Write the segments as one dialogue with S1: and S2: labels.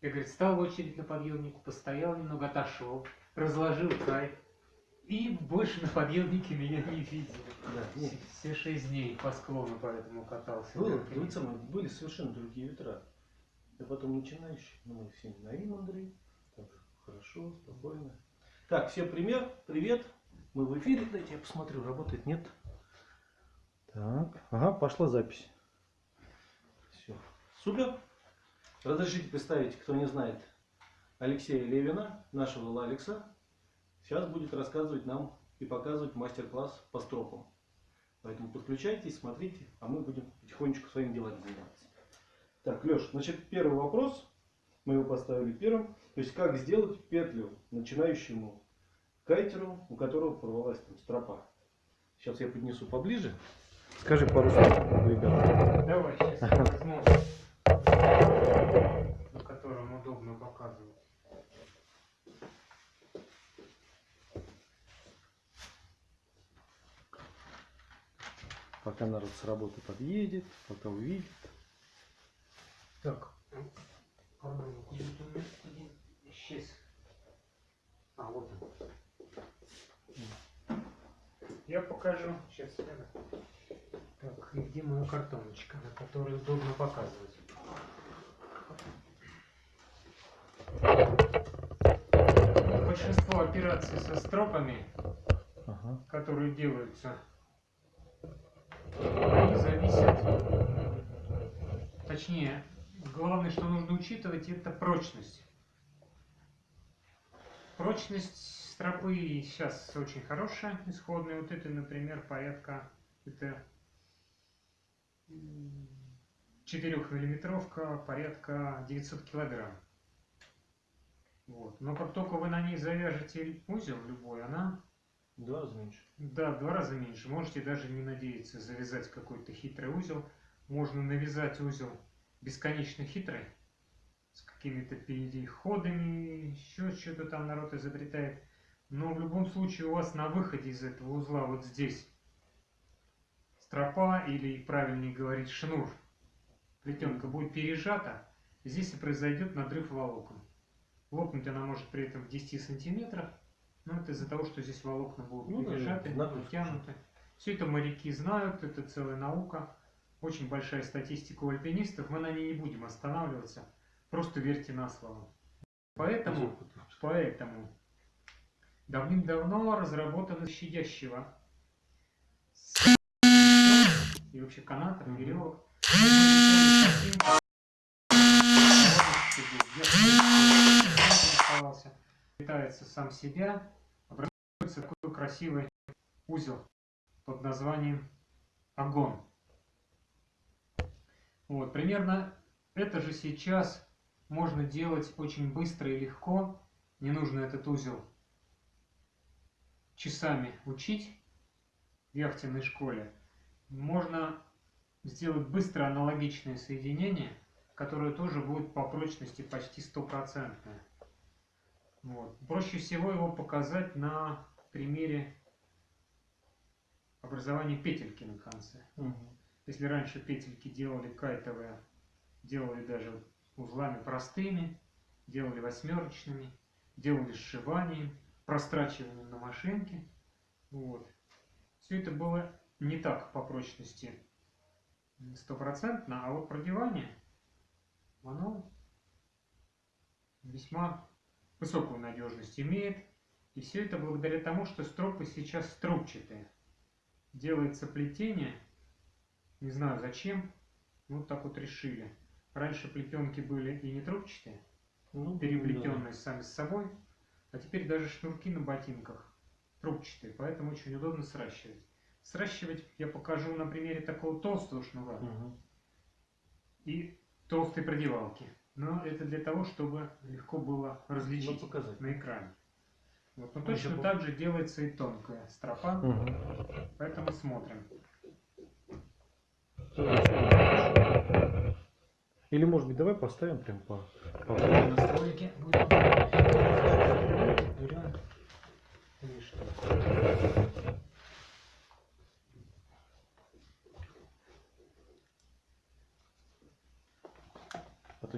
S1: Я, говорит, стал в очередь на подъемнику, постоял немного, отошел, разложил кайф. И больше на подъемнике меня не видели.
S2: Да, нет.
S1: Все, все шесть дней по склону поэтому катался.
S2: Было, вы самые, были совершенно другие ветра. Я потом начинающий, но мы все на им, Андрей. Так, хорошо, спокойно. Так, всем пример, привет. Мы в эфире, дайте я посмотрю, работает, нет? Так, ага, пошла запись. Все, супер. Разрешите представить, кто не знает, Алексея Левина, нашего Лалекса. Сейчас будет рассказывать нам и показывать мастер-класс по стропам. Поэтому подключайтесь, смотрите, а мы будем потихонечку своими делами заниматься. Так, Леш, значит, первый вопрос, мы его поставили первым. То есть, как сделать петлю начинающему кайтеру, у которого порвалась там стропа. Сейчас я поднесу поближе. Скажи пару слов, ребята.
S1: Давай, сейчас на котором удобно показывать.
S2: Пока народ с работы подъедет, пока увидит.
S1: Так, один исчез. А, вот он. Я покажу. Сейчас. Так, и где моя картоночка, на которой удобно показывать? Большинство операций со стропами,
S2: Ага.
S1: которые делаются, они зависят, точнее, главное, что нужно учитывать, это прочность. Прочность стропы сейчас очень хорошая, исходная. Вот это, например, порядка, это 4 миллиметровка, порядка 900 килограмм. Вот. Но как только вы на ней завяжете узел любой, она
S2: Два раза меньше.
S1: да, в два раза меньше. Можете даже не надеяться завязать какой-то хитрый узел. Можно навязать узел бесконечно хитрый, с какими-то переходами, еще что-то там народ изобретает. Но в любом случае у вас на выходе из этого узла вот здесь стропа или, правильнее говорить, шнур, плетенка будет пережата, здесь и произойдет надрыв волокон. Лопнуть она может при этом в 10 сантиметрах, но это из-за того, что здесь волокна будут
S2: Ну да,
S1: пережаты,
S2: надрыв.
S1: натянуты. Все это моряки знают, это целая наука. Очень большая статистика у альпинистов, мы на ней не будем останавливаться. Просто верьте на слово. Поэтому, поэтому давным-давно разработано щадящего и вообще канатов,
S2: Мгм.
S1: Веревок. Питается сам себя, образуется такой красивый узел под названием огонь. Вот, примерно это же сейчас можно делать очень быстро и легко. Не нужно этот узел часами учить в яхтенной школе. Можно сделать быстро аналогичное соединение, которое тоже будет по прочности почти стопроцентное. Вот. Проще всего его показать на примере образования петельки на конце.
S2: Мгм.
S1: Если раньше петельки делали кайтовые, делали даже узлами простыми, делали восьмерочными, делали сшиванием, прострачиванием на машинке. Вот. Все это было не так по прочности стопроцентно, а вот продевание, оно весьма высокую надежность имеет. И все это благодаря тому, что стропы сейчас трубчатые. Делается плетение, не знаю зачем, вот так вот решили. Раньше плетенки были и не трубчатые,
S2: Ну,
S1: переплетенные сами с собой, а теперь даже шнурки на ботинках трубчатые, поэтому очень удобно сращивать. Сращивать я покажу на примере такого толстого шнура
S2: да. Мгм.
S1: и толстой продевалки. Но это для того, чтобы легко было различить
S2: Ну, показать.
S1: на экране. Вот. Но
S2: Ну,
S1: точно так же делается и тонкая стропа,
S2: Мгм.
S1: поэтому смотрим.
S2: Или может быть давай поставим прям по, по-
S1: Настройки будем. Берем. Или что?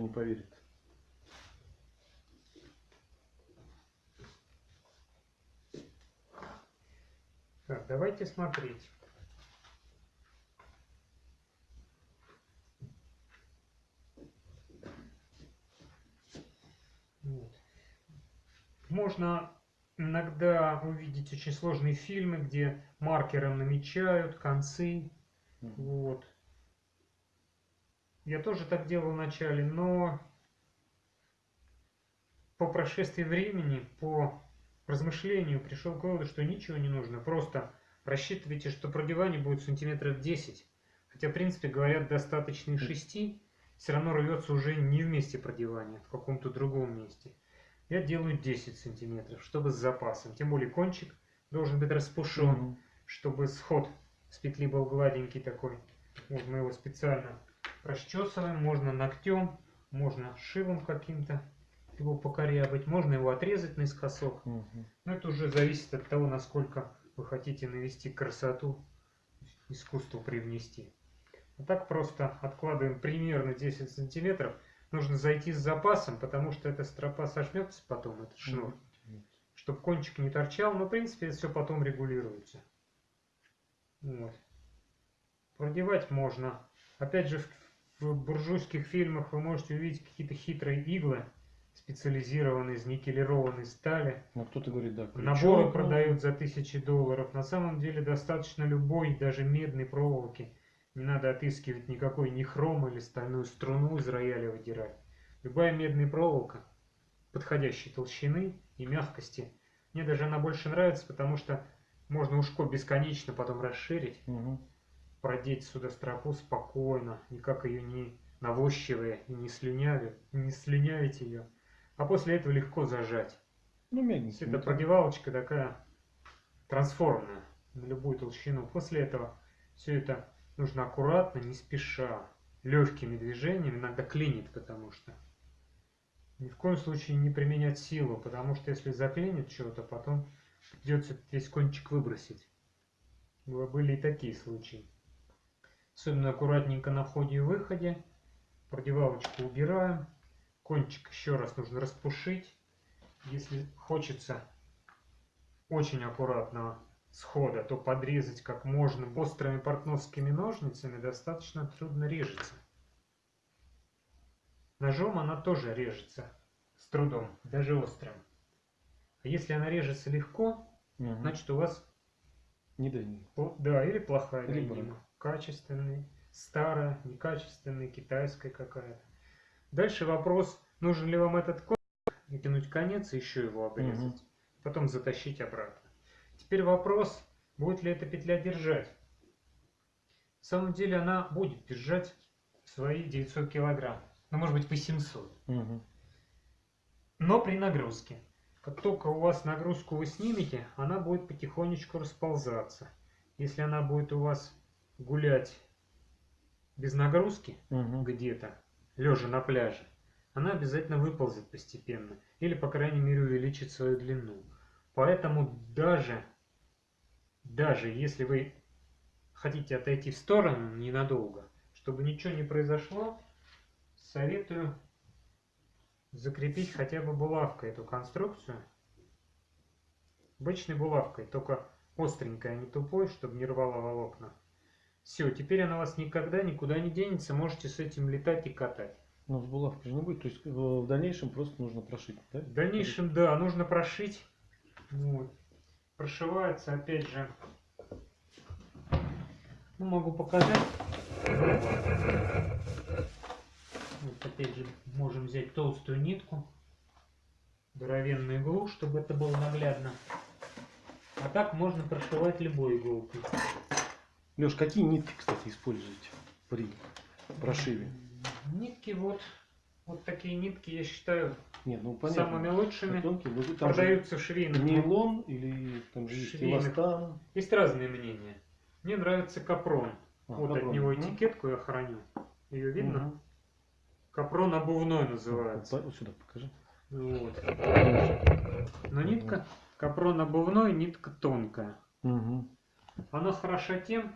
S2: не поверит.
S1: Так, давайте смотреть. Можно иногда увидеть очень сложные фильмы, где маркером намечают концы. Вот. Я тоже так делал вначале, но по прошествии времени, по размышлению пришел к выводу, что ничего не нужно. Просто рассчитывайте, что продевание будет сантиметров 10. Хотя, в принципе, говорят, достаточно и 6. Все равно рвется уже не в месте продевания, в каком-то другом месте. Я делаю 10 сантиметров, чтобы с запасом. Тем более кончик должен быть распушен
S2: Мгм.
S1: чтобы сход с петли был гладенький такой. Вот мы его специально расчесываем, можно ногтем, можно шилом каким-то его покорябать, можно его отрезать наискосок.
S2: Мгм.
S1: Но это уже зависит от того, насколько вы хотите навести красоту, искусство привнести. А так просто откладываем примерно 10 сантиметров. Нужно зайти с запасом, потому что эта стропа сожмется потом, этот шнур
S2: Мгм.
S1: чтобы кончик не торчал, но в принципе все потом регулируется. Вот. Продевать можно. Опять же, в, в буржуйских фильмах вы можете увидеть какие-то хитрые иглы, специализированные из никелированной стали.
S2: Ну, кто-то говорит, да.
S1: Наборы
S2: ну,
S1: продают за тысячи долларов. На самом деле достаточно любой, даже медной проволоки. Не надо отыскивать никакой ни хром или стальную струну из рояля выдирать. Любая медная проволока подходящей толщины и мягкости. Мне даже она больше нравится, потому что можно ушко бесконечно потом расширить,
S2: мгм.
S1: Продеть сюда стропу спокойно, никак ее не навощивая и не слюнявя, не слюнявить ее. А после этого легко зажать.
S2: Ну,
S1: есть это продевалочка такая трансформная на любую толщину. После этого все это нужно аккуратно, не спеша, легкими движениями, иногда клинит, потому что ни в коем случае не применять силу, потому что если заклинит что-то, потом придется весь кончик выбросить. Были и такие случаи. Особенно аккуратненько на входе и выходе. Продевалочку убираем. Кончик еще раз нужно распушить. Если хочется очень аккуратного схода, то подрезать как можно острыми портновскими ножницами достаточно трудно режется. Ножом она тоже режется с трудом, даже острым. А если она режется легко,
S2: Мгм.
S1: значит у вас
S2: Не.
S1: Пл- Да, или плохая
S2: Или
S1: линейка. Качественный, старая, некачественная, китайская какая-то. Дальше вопрос, нужен ли вам этот кончик, вытянуть конец и еще его обрезать.
S2: Мгм.
S1: Потом затащить обратно. Теперь вопрос, будет ли эта петля держать. На самом деле она будет держать свои 900 килограмм. Ну, может быть, 800.
S2: Мгм.
S1: Но при нагрузке. Как только у вас нагрузку вы снимете, она будет потихонечку расползаться. Если она будет у вас гулять без нагрузки
S2: Мгм.
S1: где-то, лежа на пляже, она обязательно выползет постепенно. Или, по крайней мере, увеличит свою длину. Поэтому даже, даже если вы хотите отойти в сторону ненадолго, чтобы ничего не произошло, советую закрепить хотя бы булавкой эту конструкцию. Обычной булавкой, только остренькой, а не тупой, чтобы не рвало волокна. Все, теперь она вас никогда никуда не денется, можете с этим летать и катать.
S2: Но с булавкой же не будет. То есть в в дальнейшем просто нужно прошить, да?
S1: В дальнейшем, да, нужно прошить. Вот. Прошивается, опять же, ну, могу показать. Вот, опять же, можем взять толстую нитку, здоровенную иглу, чтобы это было наглядно. А так можно прошивать любой иголкой.
S2: Леш, какие нитки, кстати, используете при прошиве?
S1: Нитки вот, вот такие нитки, я считаю,
S2: Нет, ну понятно.
S1: самыми лучшими.
S2: Тонкие, но там
S1: Продаются в швейных
S2: нейлон или там же есть эластан.
S1: Есть разные мнения. Мне нравится капрон.
S2: А,
S1: вот от
S2: капрон.
S1: него
S2: Мгм.
S1: этикетку я храню. Ее видно?
S2: Мгм.
S1: Капрон обувной
S2: Вот,
S1: называется.
S2: вот сюда покажи.
S1: Вот. Но нитка капрон обувной, нитка тонкая.
S2: Мгм.
S1: Она хороша тем,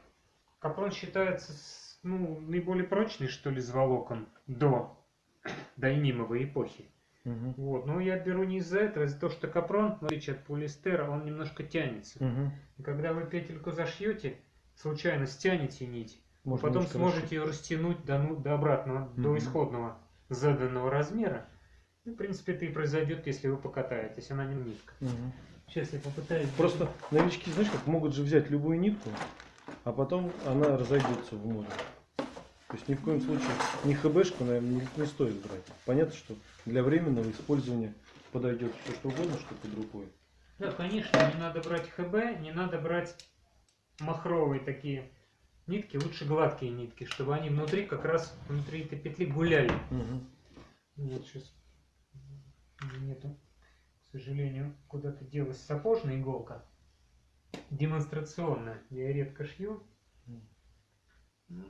S1: капрон считается ну, наиболее прочный, что ли, из волокон до дайнимовой эпохи.
S2: Мгм.
S1: Вот. Но я беру не из-за этого, а из-за того, что капрон, в отличие от полиэстера, он немножко тянется.
S2: Мгм.
S1: И когда вы петельку зашьете, случайно стянете нить,
S2: Можно
S1: потом сможете ее растянуть до, ну, до обратного, до
S2: Мгм.
S1: исходного заданного размера. Ну, в принципе, это и произойдет, если вы покатаетесь. Она не нитка.
S2: Мгм.
S1: Сейчас я попытаюсь...
S2: Просто новички, знаешь, как могут же взять любую нитку, а потом она разойдется в море. То есть ни в коем случае ни ХБшку, наверное, не, не стоит брать. Понятно, что для временного использования подойдет все что угодно, что под рукой.
S1: Да, конечно, не надо брать ХБ, не надо брать махровые такие нитки, лучше гладкие нитки, чтобы они внутри, как раз внутри этой петли гуляли.
S2: Мгм.
S1: Вот сейчас нету, к сожалению, куда-то делась сапожная иголка. Демонстрационная. Я редко шью. Ну,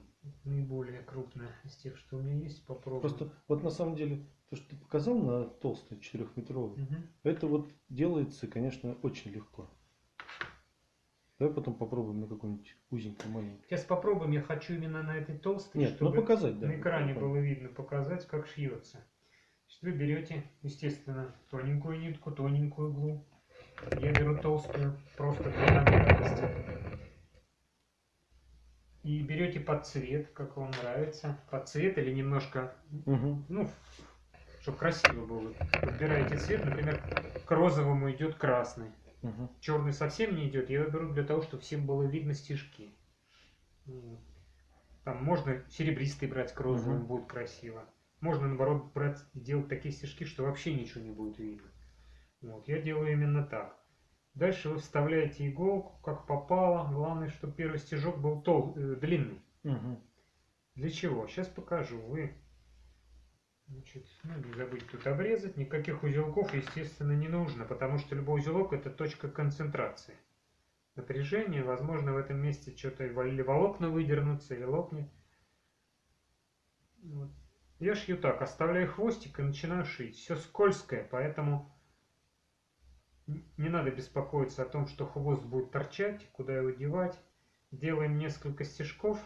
S1: Наиболее крупная из тех, что у меня есть, попробую.
S2: Просто вот на самом деле, то, что ты показал на толстой четырехметровой,
S1: Мгм.
S2: это вот делается, конечно, очень легко. Давай потом попробуем на какой-нибудь узенькой маленькой.
S1: Сейчас попробуем. Я хочу именно на этой толстой,
S2: Нет, ну
S1: чтобы
S2: показать, да.
S1: на экране
S2: ну,
S1: было видно, показать, как шьется. Значит, вы берете, естественно, тоненькую нитку, тоненькую иглу. Я беру толстую, просто для наглядности. И берете под цвет, как вам нравится. Под цвет или немножко,
S2: Мгм.
S1: ну, чтобы красиво было. Подбираете цвет, например, к розовому идет красный.
S2: Мгм.
S1: Черный совсем не идет, я его беру для того, чтобы всем было видно стежки. Там можно серебристый брать к розовому,
S2: Мгм.
S1: будет красиво. Можно, наоборот, брать и делать такие стежки, что вообще ничего не будет видно. Вот. Я делаю именно так. Дальше вы вставляете иголку, как попало. Главное, чтобы первый стежок был тол э, длинный.
S2: Мгм.
S1: Для чего? Сейчас покажу. Вы значит, ну, не забудьте тут обрезать. Никаких узелков, естественно, не нужно, потому что любой узелок это точка концентрации. Напряжение, возможно, в этом месте что-то или волокна выдернутся, или лопнет. Вот. Я шью так, оставляю хвостик и начинаю шить. Все скользкое, поэтому не надо беспокоиться о том, что хвост будет торчать, куда его девать. Делаем несколько стежков.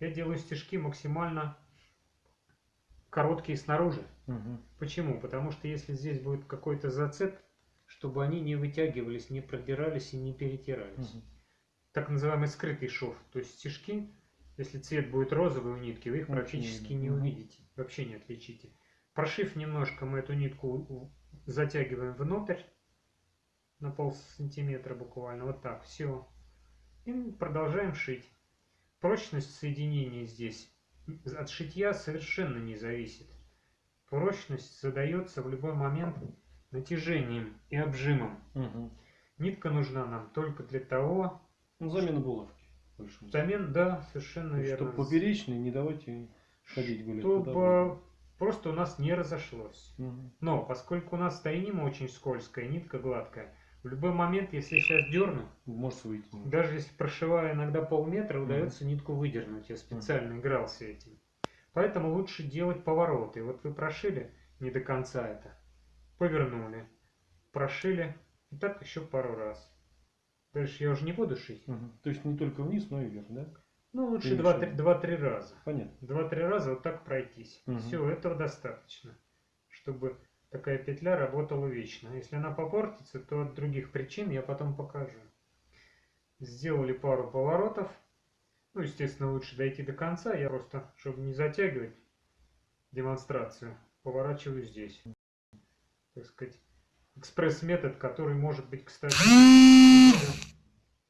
S1: Я делаю стежки максимально короткие снаружи.
S2: Мгм.
S1: Почему? Потому что если здесь будет какой-то зацеп, чтобы они не вытягивались, не продирались и не перетирались.
S2: Мгм.
S1: Так называемый скрытый шов. То есть стежки, если цвет будет розовый у нитки, вы их практически
S2: не
S1: увидите. Вообще не отличите. Прошив немножко, мы эту нитку затягиваем внутрь на пол сантиметра буквально. Вот так. Все. И продолжаем шить. Прочность соединения здесь от шитья совершенно не зависит. Прочность задается в любой момент натяжением и обжимом.
S2: Мгм.
S1: Нитка нужна нам только для того,
S2: Ну, замена булавки.
S1: взамен, да, совершенно верно.
S2: Чтобы поперечный не давать ей ходить гулять.
S1: Чтобы просто у нас не разошлось.
S2: Мгм.
S1: Но поскольку у нас тайнима очень скользкая, нитка гладкая, в любой момент, если я сейчас дерну,
S2: Может выйти.
S1: даже если прошиваю иногда полметра, удается нитку выдернуть. Я специально игрался этим. Поэтому лучше делать повороты. Вот вы прошили не до конца это, повернули, прошили, и так еще пару раз. Дальше я уже не буду шить.
S2: Мгм. То есть не только вниз, но и вверх, да?
S1: Ну, лучше
S2: Ты
S1: два-три
S2: решил.
S1: два-три раза.
S2: Понятно.
S1: Два-три раза вот так пройтись.
S2: Мгм.
S1: Все, этого достаточно, чтобы такая петля работала вечно. Если она попортится, то от других причин я потом покажу. Сделали пару поворотов. Ну, естественно, лучше дойти до конца. Я просто, чтобы не затягивать демонстрацию, поворачиваю здесь. Так сказать, экспресс-метод, который может быть, кстати,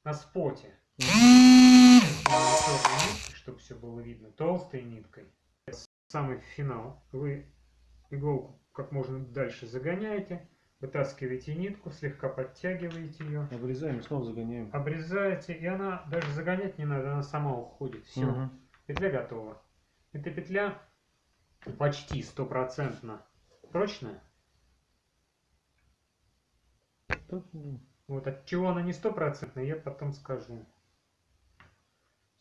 S1: на споте. Чтобы все было видно. Толстой ниткой. Самый финал. Вы иголку как можно дальше загоняете, вытаскиваете нитку, слегка подтягиваете ее,
S2: Обрезаем снова загоняем.
S1: обрезаете, и она даже загонять не надо, она сама уходит. Все,
S2: Мгм.
S1: петля готова. Эта петля почти стопроцентно прочная. Вот от чего она не стопроцентная, я потом скажу.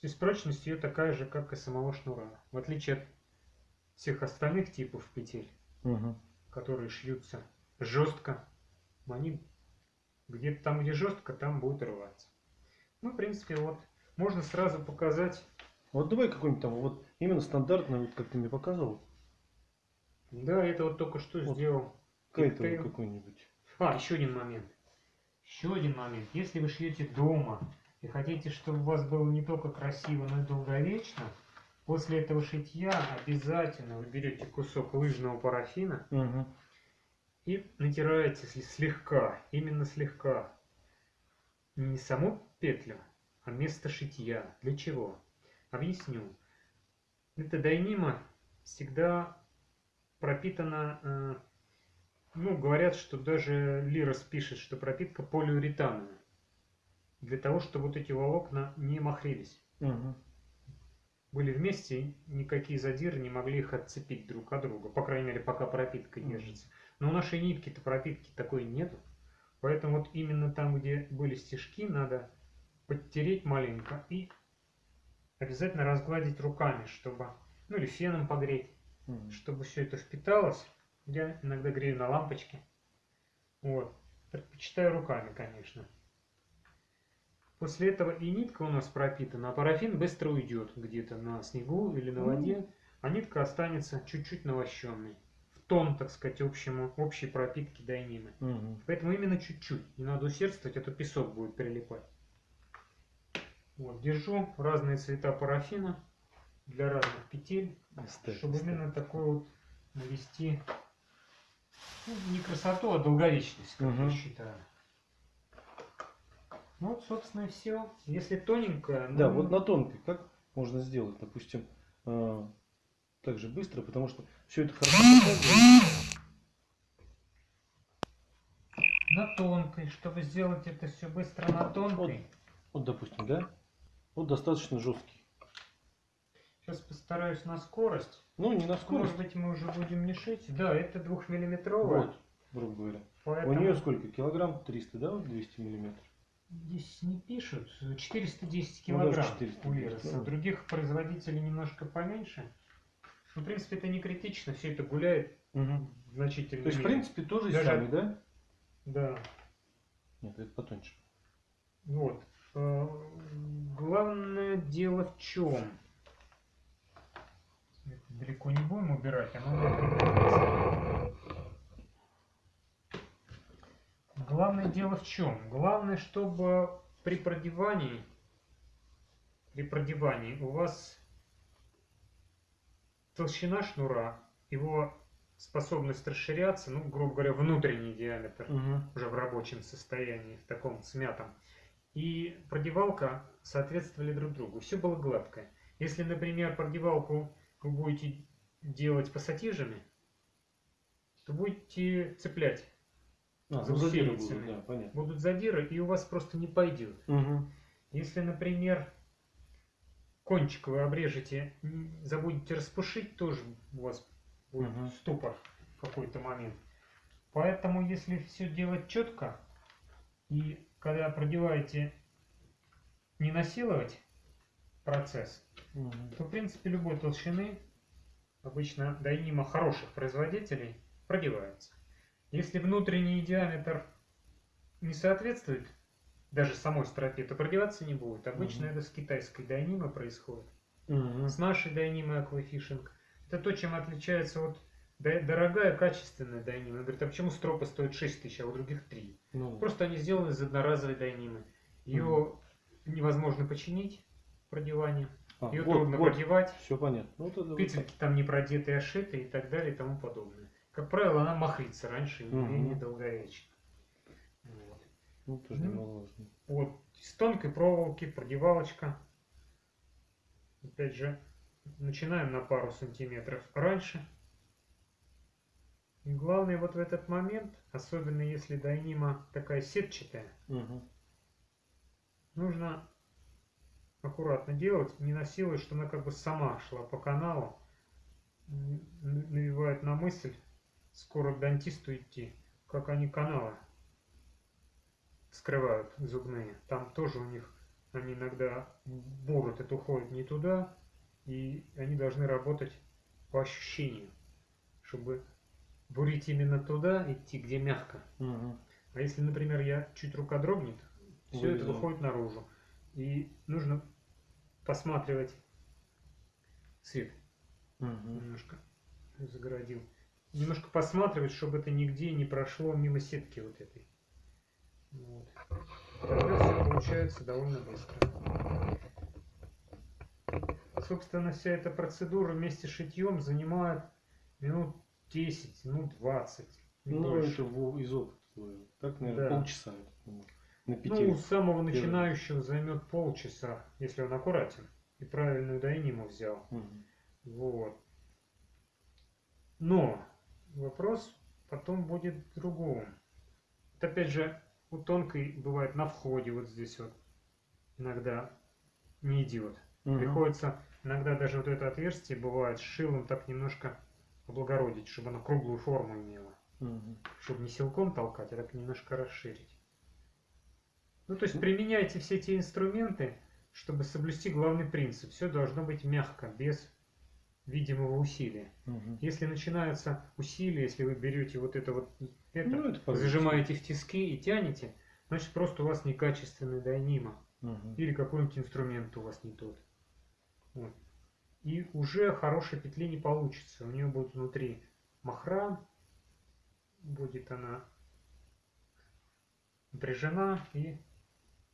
S1: Здесь прочность ее такая же, как и самого шнура. В отличие от всех остальных типов петель,
S2: мгм.
S1: которые шьются жестко, они где-то там, где жестко, там будет рваться. Ну, в принципе, вот можно сразу показать.
S2: Вот давай какой-нибудь там, вот именно стандартный, вот как ты мне показывал.
S1: Да, это вот только что
S2: Вот.
S1: сделал. Коктейль.
S2: какой-нибудь.
S1: А, еще один момент. Еще один момент. Если вы шьете дома и хотите, чтобы у вас было не только красиво, но и долговечно, после этого шитья обязательно вы берете кусок лыжного парафина
S2: Угу.
S1: и натираете слегка, именно слегка. Не саму петлю, а место шитья. Для чего? Объясню. Эта дайнима всегда пропитана, э, ну, говорят, что даже Лирос пишет, что пропитка полиуретановая. Для того, чтобы вот эти волокна не махрились.
S2: Угу.
S1: Были вместе, никакие задиры не могли их отцепить друг от друга. По крайней мере, пока пропитка
S2: Мгм.
S1: держится. Но у нашей нитки-то пропитки такой нету. Поэтому вот именно там, где были стежки, надо подтереть маленько и обязательно разгладить руками, чтобы, ну или феном погреть, чтобы все это впиталось. Я иногда грею на лампочке. Вот. Предпочитаю руками, конечно. После этого и нитка у нас пропитана, а парафин быстро уйдет где-то на снегу или на воде, а нитка останется чуть-чуть навощенной. В тон, так сказать, общему, общей пропитки дайнимы.
S2: Угу.
S1: Поэтому именно чуть-чуть. Не надо усердствовать, а то песок будет прилипать. Вот, держу разные цвета парафина для разных петель, чтобы именно такой вот навести ну, не красоту, а долговечность, как я
S2: Мгм.
S1: считаю. Ну вот, собственно, и все. Если тоненькая,
S2: Да,
S1: ну,
S2: вот на тонкой как можно сделать, допустим, э, так же быстро, потому что все это хорошо показывает.
S1: на тонкой, чтобы сделать это все быстро на тонкой.
S2: Вот, допустим, да? Вот достаточно жесткий.
S1: Сейчас постараюсь на скорость.
S2: Ну, не на скорость.
S1: Может быть, мы уже будем не шить. Да, это двухмиллиметровая.
S2: Вот, грубо говоря.
S1: Поэтому
S2: У нее сколько? Килограмм 300, да? Вот 200 миллиметров.
S1: Здесь не пишут. 410
S2: Ну,
S1: килограмм
S2: 410,
S1: у Лероса.
S2: ну.
S1: У других производителей немножко поменьше. Ну, в принципе, это не критично. Все это гуляет
S2: Мгм.
S1: в значительной
S2: То есть, в принципе, тоже
S1: Даже-
S2: самый, да?
S1: Да.
S2: Нет, это потоньше.
S1: Вот. Э, Главное дело в чем? Далеко не будем убирать, оно будет прикрепиться. Главное дело в чем? Главное, чтобы при продевании, при продевании у вас толщина шнура, его способность расширяться, ну, грубо говоря, внутренний диаметр, уже в рабочем состоянии, в таком смятом. И продевалка соответствовали друг другу. Все было гладкое. Если, например, продевалку вы будете делать пассатижами, то будете цеплять.
S2: А,
S1: За
S2: задиры будут, да, понятно.
S1: Будут задиры, и у вас просто не пойдет.
S2: Мгм.
S1: Если, например, кончик вы обрежете, забудете распушить, тоже у вас будет
S2: Мгм.
S1: ступор в какой-то момент. Поэтому, если все делать четко, и когда продеваете, не насиловать процесс,
S2: Мгм.
S1: то, в принципе, любой толщины, обычно дайнима хороших производителей, продевается. Если внутренний диаметр не соответствует даже самой стропе, то продеваться не будет. Обычно
S2: Мгм.
S1: это с китайской дайнимой происходит.
S2: Мгм.
S1: С нашей дайнимой аквафишинг. Это то, чем отличается да- дорогая, качественная дайнима. Он говорит, а почему стропы стоят 6 тысяч, а у других 3?
S2: Ну,
S1: Просто они сделаны из одноразовой дайнимы. Ее невозможно починить, продевание.
S2: а,
S1: Ее
S2: вот,
S1: трудно
S2: вот,
S1: продевать.
S2: все понятно. Ну, это вот
S1: Петельки там не продетые, а шитые и так далее и тому подобное. Как правило, она махрится раньше и
S2: Мгм.
S1: менее долговечна. Вот.
S2: Ну, тоже
S1: Ну,
S2: немаловажно.
S1: Вот. С тонкой проволоки продевалочка. Опять же, начинаем на пару сантиметров раньше. И главное вот в этот момент, особенно если дайнима такая сетчатая,
S2: Мгм.
S1: нужно аккуратно делать, не насилуя, что она как бы сама шла по каналу. Навевает на мысль скоро к дантисту идти, как они каналы скрывают зубные. Там тоже у них, они иногда бурят, это уходит не туда, и они должны работать по ощущению, чтобы бурить именно туда, идти, где мягко.
S2: Мгм.
S1: А если, например, я чуть рука дрогнет, все это
S2: Вылезло.
S1: выходит наружу. И нужно посматривать свет.
S2: Мгм.
S1: Немножко загородил. Немножко посматривать, чтобы это нигде не прошло мимо сетки вот этой. Вот. Тогда все получается довольно быстро. Собственно, вся эта процедура вместе с шитьем занимает минут 10, ну 20. не
S2: Ну,
S1: больше.
S2: это из опыта. Так, наверное,
S1: Да.
S2: полчаса. На пяти.
S1: Ну, у самого начинающего займет полчаса, если он аккуратен и правильную дайниму взял.
S2: Мгм.
S1: Вот. Но вопрос потом будет в другом. Вот опять же, у тонкой бывает на входе вот здесь вот иногда не идет.
S2: Мгм.
S1: Приходится иногда даже вот это отверстие бывает шилом так немножко облагородить, чтобы оно круглую форму имело.
S2: Мгм.
S1: Чтобы не силком толкать, а так немножко расширить. Ну, то есть применяйте все эти инструменты, чтобы соблюсти главный принцип. Все должно быть мягко, без видимого усилия.
S2: Мгм.
S1: Если начинаются усилия, если вы берете вот это вот, это,
S2: Ну, это
S1: зажимаете в тиски и тянете, значит просто у вас некачественный дайнима.
S2: Мгм.
S1: Или какой-нибудь инструмент у вас не тот. Вот. И уже хорошей петли не получится. У нее будет внутри махра, будет она напряжена и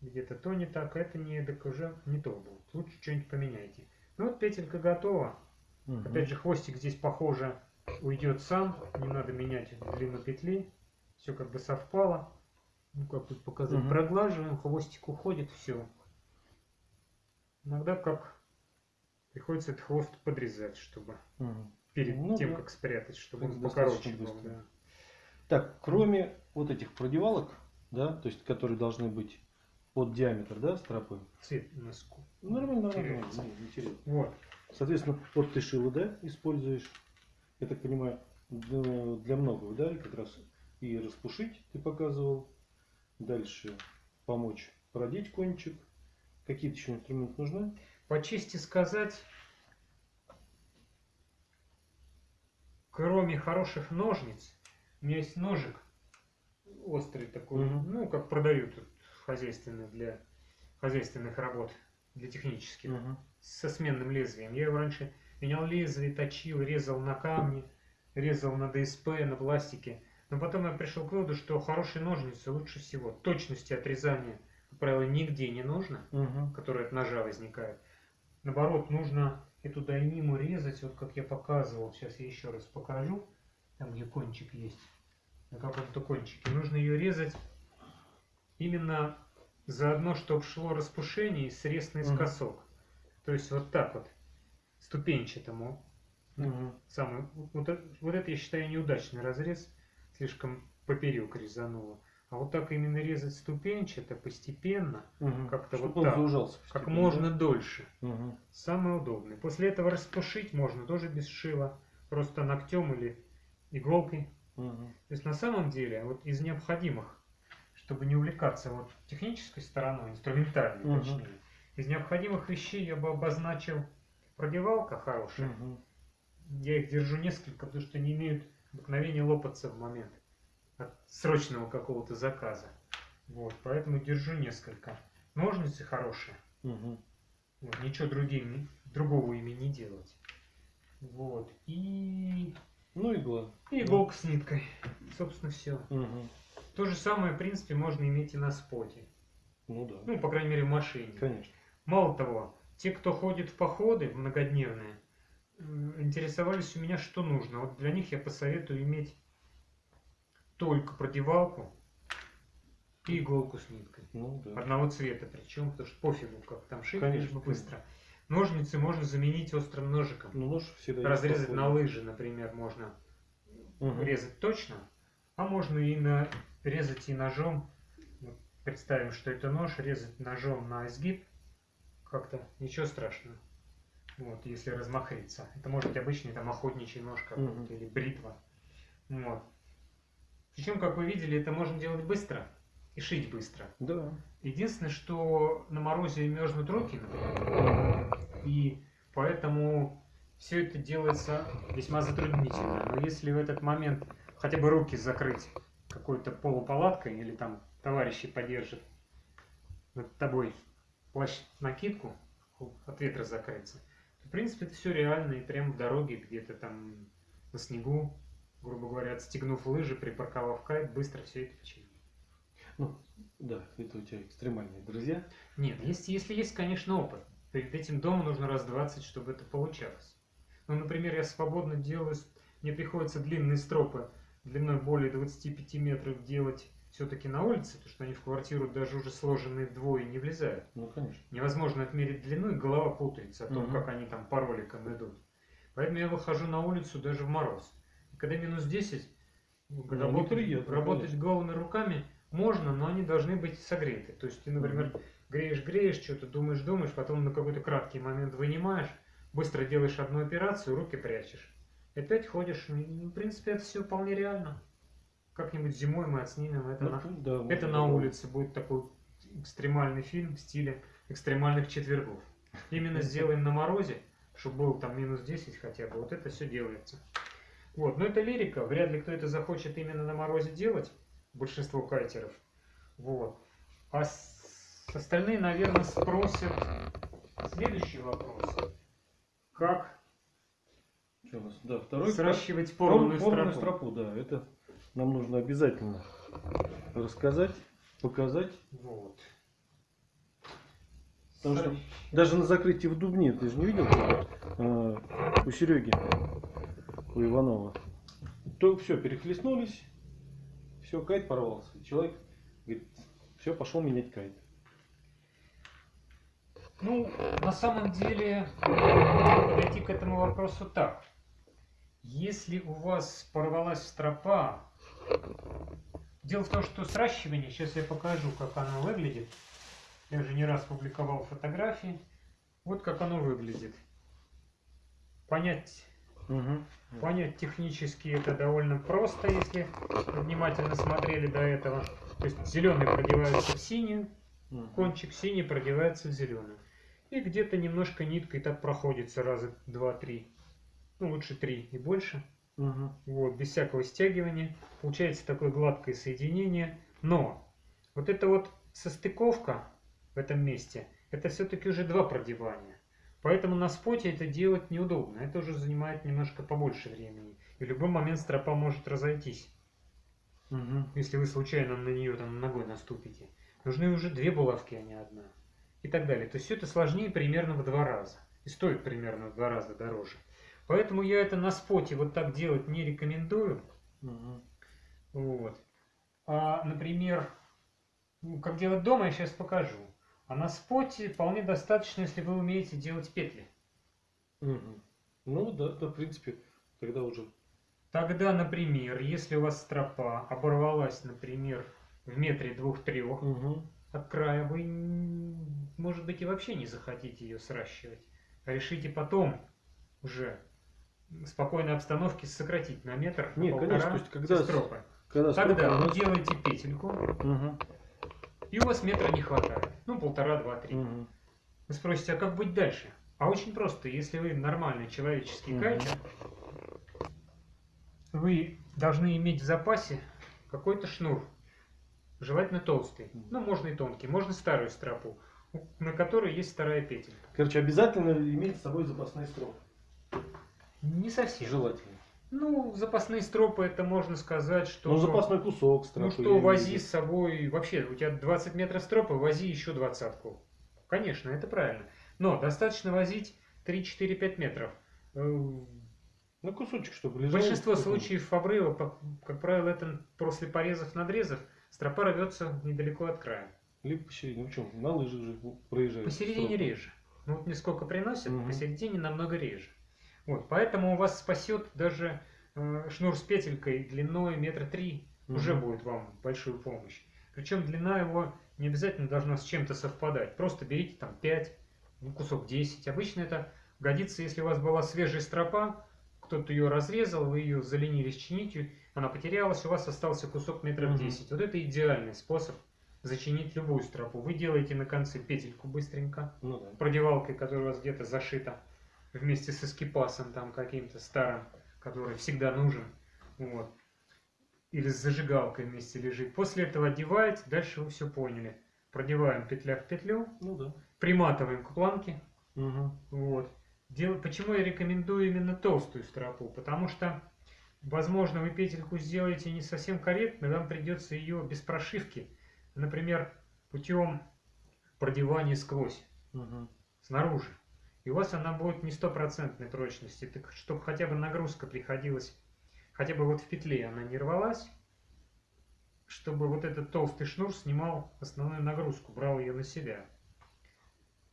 S1: где-то то не так, это не так уже не то будет. Лучше что-нибудь поменяйте. Ну вот петелька готова.
S2: Мгм.
S1: Опять же, хвостик здесь, похоже, уйдет сам. Не надо менять длину петли. Все как бы совпало. Ну, как тут показать.
S2: Мгм.
S1: Проглаживаем, хвостик уходит, все. Иногда как приходится этот хвост подрезать, чтобы
S2: Мгм.
S1: перед
S2: Ну
S1: тем,
S2: да.
S1: как спрятать, чтобы
S2: Это
S1: он покороче был.
S2: быстро.
S1: да.
S2: Так, кроме вот этих продевалок, да, то есть которые должны быть под диаметр, да, стропы.
S1: Цвет носку.
S2: Нормально, нормально, не теряется.
S1: Вот.
S2: Соответственно, вот ты шило, да, используешь, я так понимаю, для, многого, да, и как раз и распушить ты показывал, дальше помочь продеть кончик. Какие-то еще инструменты нужны?
S1: По чести сказать, кроме хороших ножниц, у меня есть ножик острый такой,
S2: Мгм.
S1: ну, как продают хозяйственный для хозяйственных работ, для технических,
S2: Мгм.
S1: со сменным лезвием. Я его раньше менял лезвие, точил, резал на камне, резал на ДСП, на пластике. Но потом я пришел к выводу, что хорошие ножницы лучше всего. Точности отрезания, как правило, нигде не нужно
S2: Мгм.
S1: которая от ножа возникает. Наоборот, нужно эту дайниму резать, вот как я показывал. Сейчас я еще раз покажу. Там, где кончик есть. На каком-то кончике. Нужно ее резать именно заодно, чтобы шло распушение и срез наискосок. То есть вот так вот. Ступенчатому.
S2: Мгм.
S1: Самый, вот, это- вот это я считаю неудачный разрез. Слишком поперек резануло. А вот так именно резать ступенчато, постепенно,
S2: Мгм.
S1: Как-то вот так.
S2: заужался
S1: как можно дольше.
S2: Мгм.
S1: Самый удобный. После этого распушить можно тоже без шила, просто ногтем или иголкой.
S2: Мгм.
S1: То есть на самом деле вот из необходимых, чтобы не увлекаться вот технической стороной, инструментальной
S2: Мгм.
S1: точнее, из необходимых вещей я бы обозначил продевалка хорошая.
S2: Мгм.
S1: Я их держу несколько, потому что они имеют обыкновение лопаться в момент от срочного какого-то заказа. Вот, поэтому держу несколько. Ножницы хорошие.
S2: Мгм.
S1: Вот, ничего другим, другого ими не делать. Вот. И,
S2: Ну, игла.
S1: и иголка с ниткой. Собственно, все.
S2: Мгм.
S1: То же самое, в принципе, можно иметь и на споте.
S2: Ну да.
S1: Ну, по крайней мере, в машине.
S2: Конечно.
S1: Мало того, те, кто ходит в походы многодневные, э, интересовались у меня, что нужно. Вот для них я посоветую иметь только продевалку и иголку с ниткой.
S2: Ну да.
S1: Одного цвета причем, потому что пофигу, как там шить,
S2: Конечно,
S1: лишь бы быстро. Ножницы можно заменить острым ножиком.
S2: Ну, нож всегда
S1: Разрезать на лыжи, например, можно
S2: Мгм.
S1: резать точно, а можно и на резать и ножом. Представим, что это нож, резать ножом на изгиб, как-то ничего страшного. Вот, если размахриться. Это может быть обычный там охотничий нож какой-то или бритва. Вот. Причем, как вы видели, это можно делать быстро и шить быстро.
S2: Да.
S1: Единственное, что на морозе мерзнут руки, например, и поэтому все это делается весьма затруднительно. Но если в этот момент хотя бы руки закрыть какой-то полупалаткой или там товарищи подержат над тобой плащ-накидку, от ветра закрыться, то, в принципе, это все реально и прямо в дороге где-то там на снегу грубо говоря, отстегнув лыжи, припарковав кайт, быстро все это починить.
S2: Ну, да, это у тебя экстремальные друзья.
S1: Нет, если, если есть, конечно, опыт. Перед этим дома нужно раз 20, чтобы это получалось. Ну, например, я свободно делаю, мне приходится длинные стропы длиной более 25 метров делать все-таки на улице, потому что они в квартиру даже уже сложенные вдвое не влезают.
S2: Ну, конечно.
S1: Невозможно отмерить длину, и голова путается о том,
S2: Мгм.
S1: как они там по роликам идут. Поэтому я выхожу на улицу даже в мороз. И когда минус 10, ну, работать,
S2: неприятно,
S1: работать
S2: конечно.
S1: голыми руками можно, но они должны быть согреты. То есть ты, например, греешь, греешь, что-то думаешь, думаешь, потом на какой-то краткий момент вынимаешь, быстро делаешь одну операцию, руки прячешь. И опять ходишь. Ну, В принципе, это все вполне реально. Как-нибудь зимой мы отснимем это
S2: Ну,
S1: на
S2: да,
S1: это на улице будет такой экстремальный фильм в стиле экстремальных четвергов. Именно сделаем на морозе, чтобы был там минус 10 хотя бы. Вот это все делается. Вот, но это лирика. Вряд ли кто это захочет именно на морозе делать. Большинство кайтеров. Вот. А с- остальные, наверное, спросят следующий вопрос. Как
S2: Что у нас? Да, второй
S1: сращивать
S2: Пор-
S1: порванную
S2: порванную
S1: стропу?
S2: стропу, да, это нам нужно обязательно рассказать, показать.
S1: Вот.
S2: Потому что даже на закрытии в Дубне, ты же не видел, э, у Сереги, у Иванова, то все, перехлестнулись, все, кайт порвался. Человек говорит, все, пошел менять кайт.
S1: Ну, на самом деле, подойти к этому вопросу так. Если у вас порвалась стропа, дело в том, что сращивание, сейчас я покажу, как оно выглядит. Я уже не раз публиковал фотографии. Вот как оно выглядит. Понять, понять технически это довольно просто, если внимательно смотрели до этого. То есть зеленый продевается в синюю,
S2: Мгм.
S1: кончик синий продевается в зеленую. И где-то немножко ниткой так проходится раза два-три. Ну, лучше три и больше.
S2: Мгм.
S1: Вот, без всякого стягивания. Получается такое гладкое соединение. Но вот эта вот состыковка в этом месте, это все-таки уже два продевания. Поэтому на споте это делать неудобно. Это уже занимает немножко побольше времени. И в любой момент стропа может разойтись
S2: Мгм.
S1: если вы случайно на нее там ногой наступите. Нужны уже две булавки, а не одна. И так далее. То есть все это сложнее примерно в два раза. И стоит примерно в два раза дороже. Поэтому я это на споте вот так делать не рекомендую.
S2: Мгм.
S1: Вот. А, например, ну, как делать дома, я сейчас покажу. А на споте вполне достаточно, если вы умеете делать петли.
S2: Мгм. Ну да, да, в принципе, тогда уже.
S1: Тогда, например, если у вас стропа оборвалась, например, в метре двух-трех,
S2: Мгм.
S1: от края, вы, может быть, и вообще не захотите ее сращивать. Решите потом уже спокойной обстановке сократить на метр, на
S2: Не,
S1: полтора
S2: конечно, то есть когда
S1: все стропы.
S2: Когда
S1: Тогда
S2: стропа
S1: вы делаете петельку,
S2: Мгм.
S1: и у вас метра не хватает. Ну, полтора, два, три.
S2: Мгм.
S1: Вы спросите, а как быть дальше? А очень просто. Если вы нормальный человеческий
S2: Мгм.
S1: кайтер, вы должны иметь в запасе какой-то шнур. Желательно толстый.
S2: Мгм.
S1: Ну, можно и тонкий. Можно старую стропу, на которой есть вторая петелька.
S2: Короче, обязательно иметь с собой запасные стропы.
S1: Не совсем.
S2: Желательно.
S1: Ну, запасные стропы, это можно сказать, что...
S2: Ну, запасной кусок стропы.
S1: Ну что,
S2: в
S1: вози с собой... Вообще, у тебя 20 метров стропы, вози еще двадцатку. Конечно, это правильно. Но достаточно возить 3-4-5 метров. Э,
S2: Ну, кусочек, чтобы лежал.
S1: Большинство случаев обрыва, как правило, это после порезов, надрезов, стропа рвется недалеко от края.
S2: Либо посередине. Ну, что, на лыжах же проезжаешь.
S1: Посередине
S2: стропы.
S1: реже. Ну вот мне сколько приносят,
S2: Мгм.
S1: посередине намного реже. Вот, поэтому у вас спасет даже э, шнур с петелькой длиной метра три уже
S2: Мгм.
S1: будет вам большую помощь. Причем длина его не обязательно должна с чем-то совпадать. Просто берите там 5, ну, кусок 10. Обычно это годится, если у вас была свежая стропа, кто-то ее разрезал, вы ее заленились чинить, она потерялась, у вас остался кусок метров
S2: Мгм.
S1: 10. Вот это идеальный способ зачинить любую стропу. Вы делаете на конце петельку быстренько,
S2: Ну да.
S1: продевалкой, которая у вас где-то зашита вместе с эскипасом там каким-то старым, который всегда нужен. Вот. Или с зажигалкой вместе лежит. После этого одеваете, дальше вы все поняли. Продеваем петля в петлю,
S2: Ну да.
S1: приматываем к планке.
S2: Мгм.
S1: Вот. Дел- Почему я рекомендую именно толстую стропу? Потому что возможно, вы петельку сделаете не совсем корректно, вам придется ее без прошивки, например, путем продевания сквозь,
S2: Мгм.
S1: снаружи. И у вас она будет не стопроцентной прочности, так чтобы хотя бы нагрузка приходилась, хотя бы вот в петле она не рвалась, чтобы вот этот толстый шнур снимал основную нагрузку, брал ее на себя.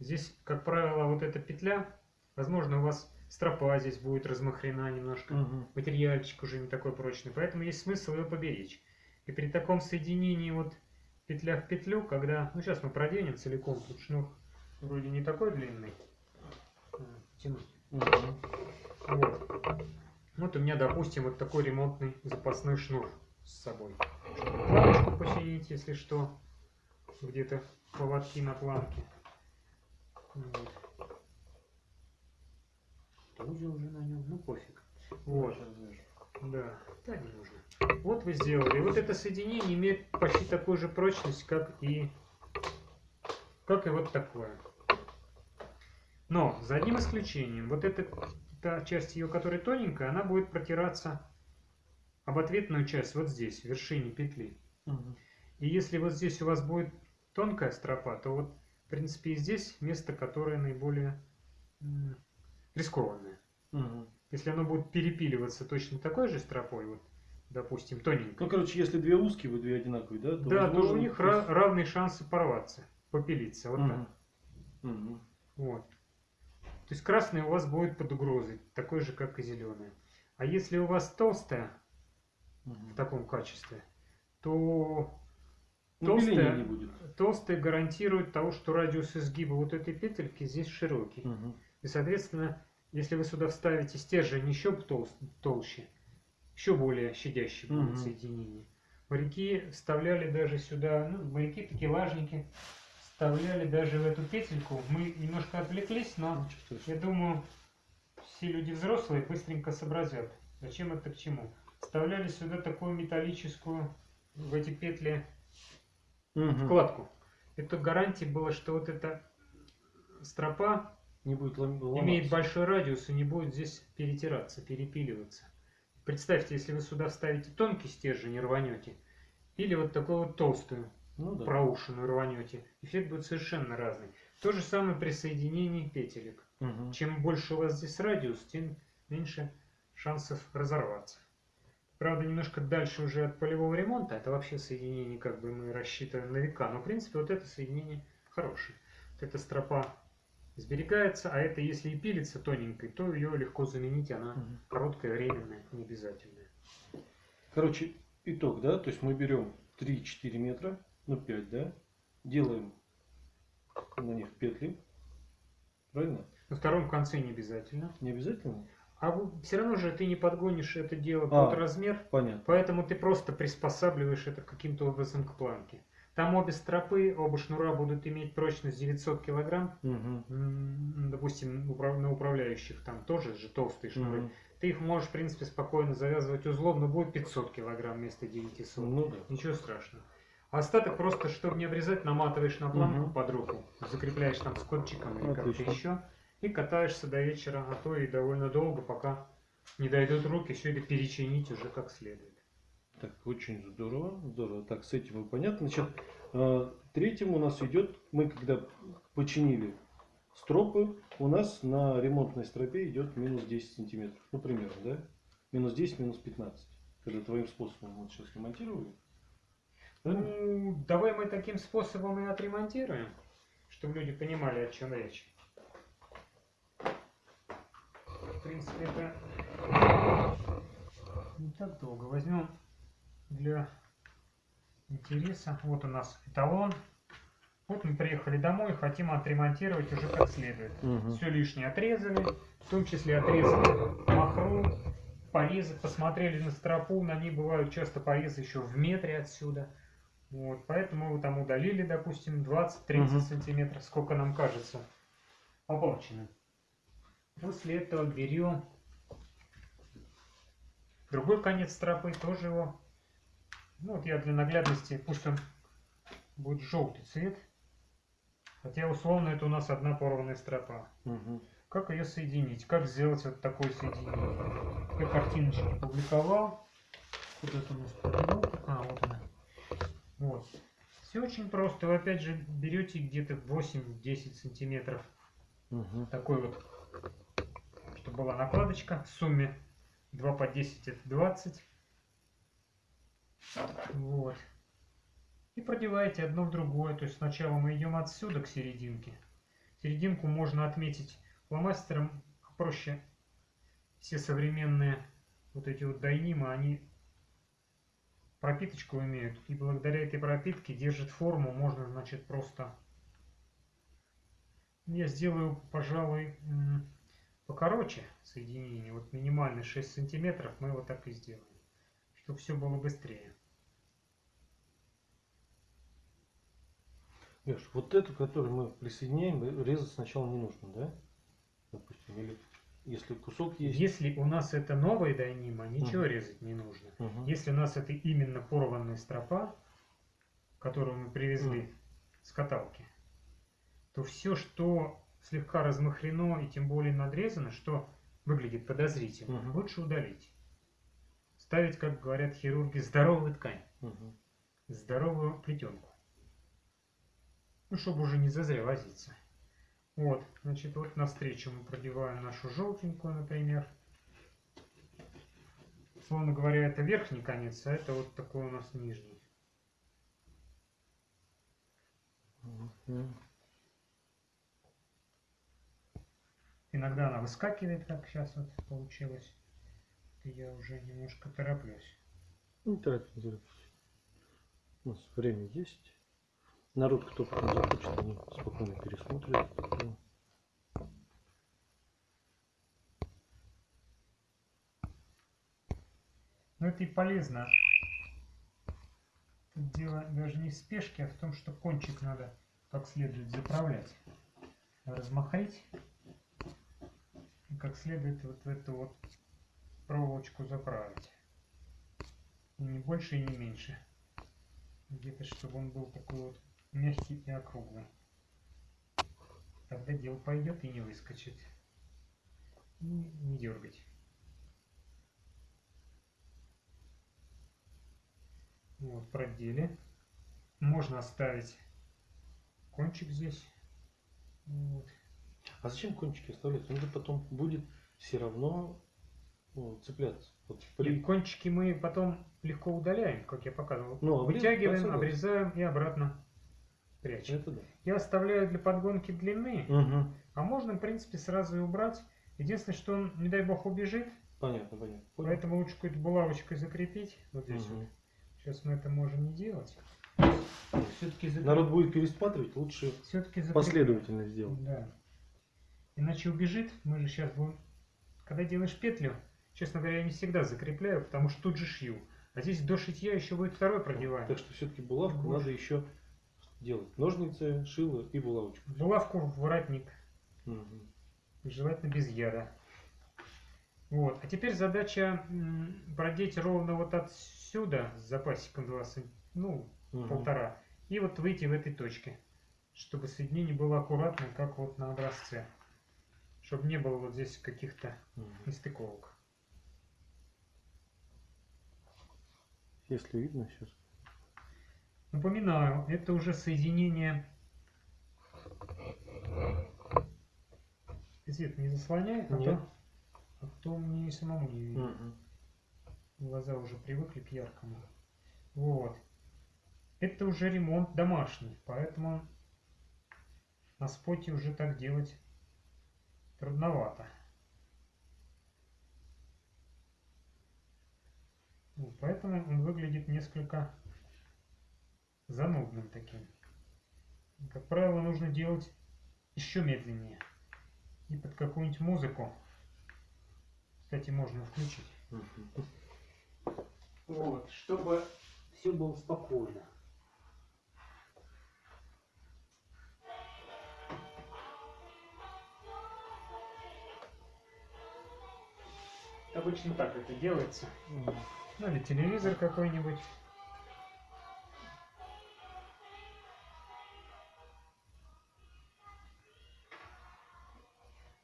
S1: Здесь, как правило, вот эта петля, возможно, у вас стропа здесь будет размахрена немножко,
S2: Мгм.
S1: материальчик уже не такой прочный, поэтому есть смысл ее поберечь. И при таком соединении вот петля в петлю, когда, ну сейчас мы проденем целиком, тут шнур вроде не такой длинный, тянуть. Вот. Вот у меня, допустим, вот такой ремонтный запасной шнур с собой. Планочку починить, если что, где-то поводки на планке. Вот. Узел уже на нем, ну пофиг. Вот. Да, да, не нужно. Вот вы сделали. Вот это соединение имеет почти такую же прочность, как и, как и вот такое. Но, за одним исключением, вот эта та часть ее, которая тоненькая, она будет протираться об ответную часть вот здесь, в вершине петли.
S2: Мгм.
S1: И если вот здесь у вас будет тонкая стропа, то вот, в принципе, и здесь место, которое наиболее рискованное.
S2: Мгм.
S1: Если оно будет перепиливаться точно такой же стропой, вот, допустим, тоненькой,
S2: Ну, короче, если две узкие, вы две одинаковые, да?
S1: да, то у них
S2: то
S1: ра- равные шансы порваться, попилиться, вот так.
S2: Мгм. Мгм.
S1: Вот. То есть красный у вас будет под угрозой, такой же, как и зеленый. А если у вас толстая
S2: Мгм.
S1: в таком качестве, то
S2: Ну,
S1: толстая-
S2: не будет.
S1: толстая гарантирует того, что радиус изгиба вот этой петельки здесь широкий.
S2: Мгм.
S1: И, соответственно, если вы сюда вставите стержень еще тол- толще, еще более щадящее будет
S2: Мгм.
S1: соединение. Моряки вставляли даже сюда, ну, моряки, такие лажники, вставляли даже в эту петельку. Мы немножко отвлеклись, но
S2: страшного.
S1: я думаю, все люди взрослые быстренько сообразят, зачем это к чему. Вставляли сюда такую металлическую в эти петли
S2: Мгм.
S1: вкладку. Это гарантия была, что вот эта стропа
S2: Не будет лом- ломаться.
S1: имеет большой радиус и не будет здесь перетираться, перепиливаться. Представьте, если вы сюда вставите тонкий стержень и рванете, или вот такую вот толстую,
S2: Ну да.
S1: проушенную рванете, эффект будет совершенно разный. То же самое при соединении петелек.
S2: Мгм.
S1: Чем больше у вас здесь радиус, тем меньше шансов разорваться. Правда, немножко дальше уже от полевого ремонта, это вообще соединение, как бы мы рассчитываем на века, но в принципе вот это соединение хорошее. Вот эта стропа сберегается, а это если и пилится тоненькой, то ее легко заменить, она
S2: Мгм.
S1: короткая, временная, не обязательная.
S2: Короче, итог, да? То есть мы берем 3-4 метра, ну 5, да? Делаем на них петли. Правильно?
S1: На втором конце не обязательно.
S2: Не обязательно?
S1: А все равно же ты не подгонишь это дело
S2: А.
S1: под размер,
S2: Понятно.
S1: Поэтому ты просто приспосабливаешь это каким-то образом к планке. Там обе стропы, оба шнура будут иметь прочность 900 килограмм. М, Допустим, на управляющих там тоже же толстые шнуры.
S2: Мгм.
S1: Ты их можешь, в принципе, спокойно завязывать узлом, но будет 500 килограмм вместо 900.
S2: Ну да.
S1: Ничего страшного. Остаток просто, чтобы не обрезать, наматываешь на планку
S2: Мгм.
S1: под руку, закрепляешь там скотчиком или как-то еще, и катаешься до вечера, а то и довольно долго, пока не дойдут руки все это перечинить уже как следует.
S2: Так, очень здорово, здорово. Так, с этим понятно. Значит, э, третьим у нас идет, мы когда починили стропы, у нас на ремонтной стропе идет минус 10 сантиметров. Ну, примерно, да? Минус 10, минус 15. Когда твоим способом мы сейчас ремонтировали.
S1: Ну, давай мы таким способом и отремонтируем, чтобы люди понимали, о чем речь. В принципе, это не так долго. Возьмем для интереса. Вот у нас эталон. Вот мы приехали домой хотим отремонтировать уже как следует.
S2: Мгм.
S1: Все лишнее отрезали, в том числе отрезали махру, порезы, посмотрели на стропу, на ней бывают часто порезы еще в метре отсюда. Вот, поэтому мы там удалили, допустим, 20-30
S2: Мгм.
S1: сантиметров, сколько нам кажется оплачено. После этого берем другой конец стропы, тоже его, ну вот я для наглядности, пусть он будет желтый цвет, хотя условно это у нас одна порванная стропа.
S2: Мгм.
S1: Как ее соединить? Как сделать вот такое соединение? Я картиночки публиковал. Куда-то у нас подвел. А, вот она. Вот. Все очень просто. Вы опять же берете где-то 8-10 сантиметров
S2: Мгм.
S1: такой вот, чтобы была накладочка в сумме 2 по 10 это 20. Вот. И продеваете одно в другое. То есть сначала мы идем отсюда к серединке. Серединку можно отметить фломастером проще. Все современные вот эти вот дайнимы, они пропиточку имеют. И благодаря этой пропитке держит форму. Можно, значит, просто я сделаю, пожалуй, покороче соединение. Вот минимальный 6 сантиметров мы вот так и сделаем. Чтобы все было быстрее.
S2: Леш, вот эту, которую мы присоединяем, резать сначала не нужно, да? Допустим, или если кусок есть.
S1: Если у нас это новая дайнима, ничего
S2: Мгм.
S1: резать не нужно.
S2: Мгм.
S1: Если у нас это именно порванная стропа, которую мы привезли
S2: Мгм.
S1: с каталки, то все, что слегка размахрено и тем более надрезано, что выглядит подозрительно,
S2: Мгм.
S1: лучше удалить. Ставить, как говорят хирурги, здоровую ткань,
S2: Мгм.
S1: здоровую плетенку. Ну, чтобы уже не зазря возиться. Вот, значит, вот навстречу мы продеваем нашу желтенькую, например. Словно говоря, это верхний конец, а это вот такой у нас нижний. Иногда она выскакивает, как сейчас вот получилось. Я уже немножко тороплюсь.
S2: Не торопись, не торопись. У нас время есть. Народ, кто потом захочет, они спокойно пересмотрят. Ну,
S1: это и полезно. Тут дело даже не в спешке, а в том, что кончик надо как следует заправлять. Размахрить. И как следует вот в эту вот проволочку заправить. И не больше и не меньше. Где-то, чтобы он был такой вот мягкий и округлый. Тогда дело пойдет и не выскочит. И не дергать. Вот, продели. Можно оставить кончик здесь. Вот.
S2: А зачем кончики оставлять? Он же потом будет все равно ну, цепляться. Вот
S1: И
S2: при-
S1: кончики мы потом легко удаляем, как я показывал.
S2: Ну, обрез-
S1: Вытягиваем,
S2: посылаем.
S1: обрезаем и обратно прячем.
S2: Это да.
S1: Я оставляю для подгонки длины,
S2: Мгм.
S1: а можно, в принципе, сразу и убрать. Единственное, что он, не дай бог, убежит,
S2: Понятно, понятно. Понял.
S1: поэтому лучше какой-то булавочкой закрепить. Вот здесь
S2: Мгм.
S1: вот. Сейчас мы это можем не делать. Все-таки
S2: Народ будет пересматривать, лучше
S1: Все-таки
S2: последовательно сделать.
S1: Да. Иначе убежит. Мы же сейчас будем... Когда делаешь петлю, честно говоря, я не всегда закрепляю, потому что тут же шью. А здесь до шитья еще будет второй продеваем.
S2: Так что все-таки булавку
S1: Больше.
S2: надо еще делать. Ножницы, шило и булавочку.
S1: Булавку в воротник.
S2: Мгм.
S1: Желательно без яда. Вот. А теперь задача продеть ровно вот отсюда с запасиком 2 см, ну,
S2: Мгм.
S1: полтора. И вот выйти в этой точке. Чтобы соединение было аккуратное, как вот на образце. Чтобы не было вот здесь каких-то
S2: Мгм.
S1: нестыковок.
S2: Если видно сейчас.
S1: Напоминаю, это уже соединение. Ты свет не заслоняет, а
S2: Нет.
S1: то, а то мне и самому не видно.
S2: Мгм.
S1: Глаза уже привыкли к яркому. Вот. Это уже ремонт домашний, поэтому на споте уже так делать трудновато. Поэтому он выглядит несколько занудным таким. Как правило, нужно делать еще медленнее. И под какую-нибудь музыку. Кстати, можно включить. Вот, чтобы все было спокойно. Обычно так это делается. Ну или телевизор какой-нибудь.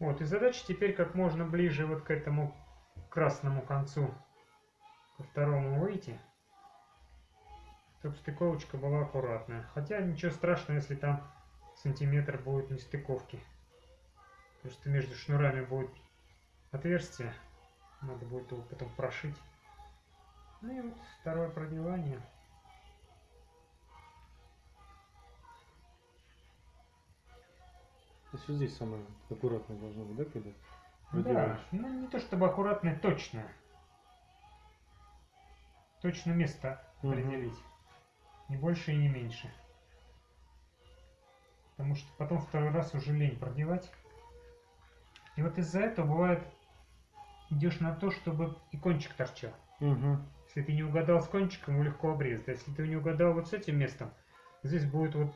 S1: Вот, и задача теперь как можно ближе вот к этому красному концу, ко второму выйти, чтобы стыковочка была аккуратная. Хотя ничего страшного, если там сантиметр будет нестыковки. Потому что между шнурами будет отверстие. Надо будет его потом прошить. Ну и вот второе продевание.
S2: То есть вот здесь самое аккуратное должно быть, да, когда
S1: Да,
S2: продеваешь?
S1: ну не то чтобы аккуратное, точно. Точно место
S2: Мгм.
S1: определить. Не больше и не меньше. Потому что потом второй раз уже лень продевать. И вот из-за этого бывает идешь на то, чтобы и кончик торчал.
S2: Мгм.
S1: Если ты не угадал с кончиком, его легко обрезать. А если ты не угадал вот с этим местом, здесь будет вот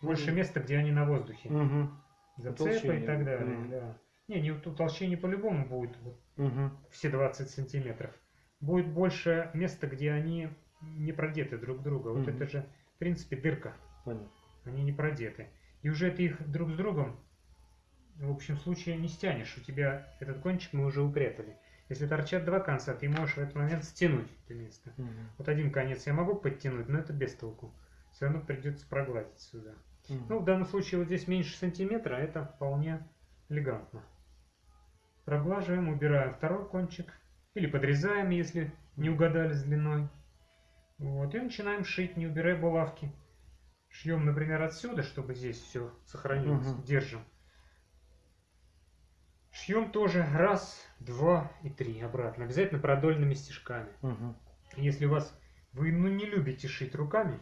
S1: больше места, где они на воздухе.
S2: Мгм.
S1: Зацепы и так далее.
S2: Мгм.
S1: Да. Не, не утолщение по-любому будет вот
S2: Мгм.
S1: все 20 сантиметров. Будет больше места, где они не продеты друг друга. Вот
S2: Мгм.
S1: это же, в принципе, дырка.
S2: Понятно.
S1: Они не продеты. И уже ты их друг с другом, в общем случае, не стянешь. У тебя этот кончик мы уже упрятали. Если торчат два конца, ты можешь в этот момент стянуть это место.
S2: Мгм.
S1: Вот один конец я могу подтянуть, но это без толку. Все равно придется прогладить сюда. Ну, в данном случае вот здесь меньше сантиметра, а это вполне элегантно. Проглаживаем, убираем второй кончик. Или подрезаем, если не угадали с длиной. Вот, и начинаем шить, не убирая булавки. Шьем, например, отсюда, чтобы здесь все сохранилось.
S2: Мгм.
S1: Держим. Шьем тоже раз, два и три обратно. Обязательно продольными стежками.
S2: Мгм.
S1: Если у вас вы ну, не любите шить руками,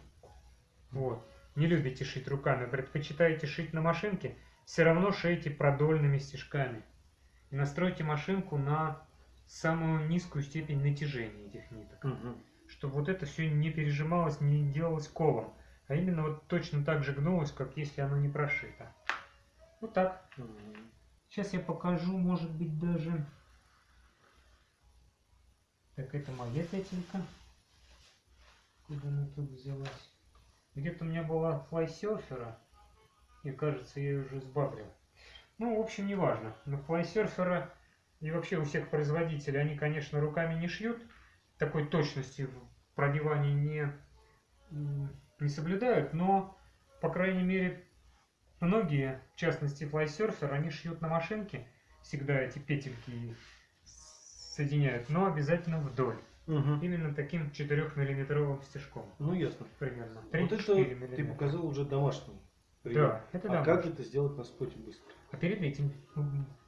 S1: вот, не любите шить руками, предпочитаете шить на машинке, все равно шейте продольными стежками. И настройте машинку на самую низкую степень натяжения этих ниток.
S2: Мгм.
S1: Чтобы вот это все не пережималось, не делалось колом. А именно вот точно так же гнулось, как если оно не прошито. Вот так.
S2: Мгм.
S1: Сейчас я покажу, может быть, даже... Так, это моя петелька. Куда она тут взялась? Где-то у меня была флайсерфера. И кажется, я ее уже сбавлил. Ну, в общем, неважно. Но флайсерфера и вообще у всех производителей, они, конечно, руками не шьют. Такой точности в продевании не, не соблюдают. Но, по крайней мере, Многие, в частности флайсерфер, они шьют на машинке, всегда эти петельки соединяют, но обязательно вдоль.
S2: Мгм.
S1: Именно таким 4-миллиметровым стежком.
S2: Ну ясно.
S1: Примерно.
S2: Вот
S1: 3-4
S2: это ты
S1: миллиметра.
S2: показал уже домашний.
S1: Да,
S2: прием.
S1: это
S2: А
S1: да.
S2: как это сделать на споте быстро?
S1: А перед этим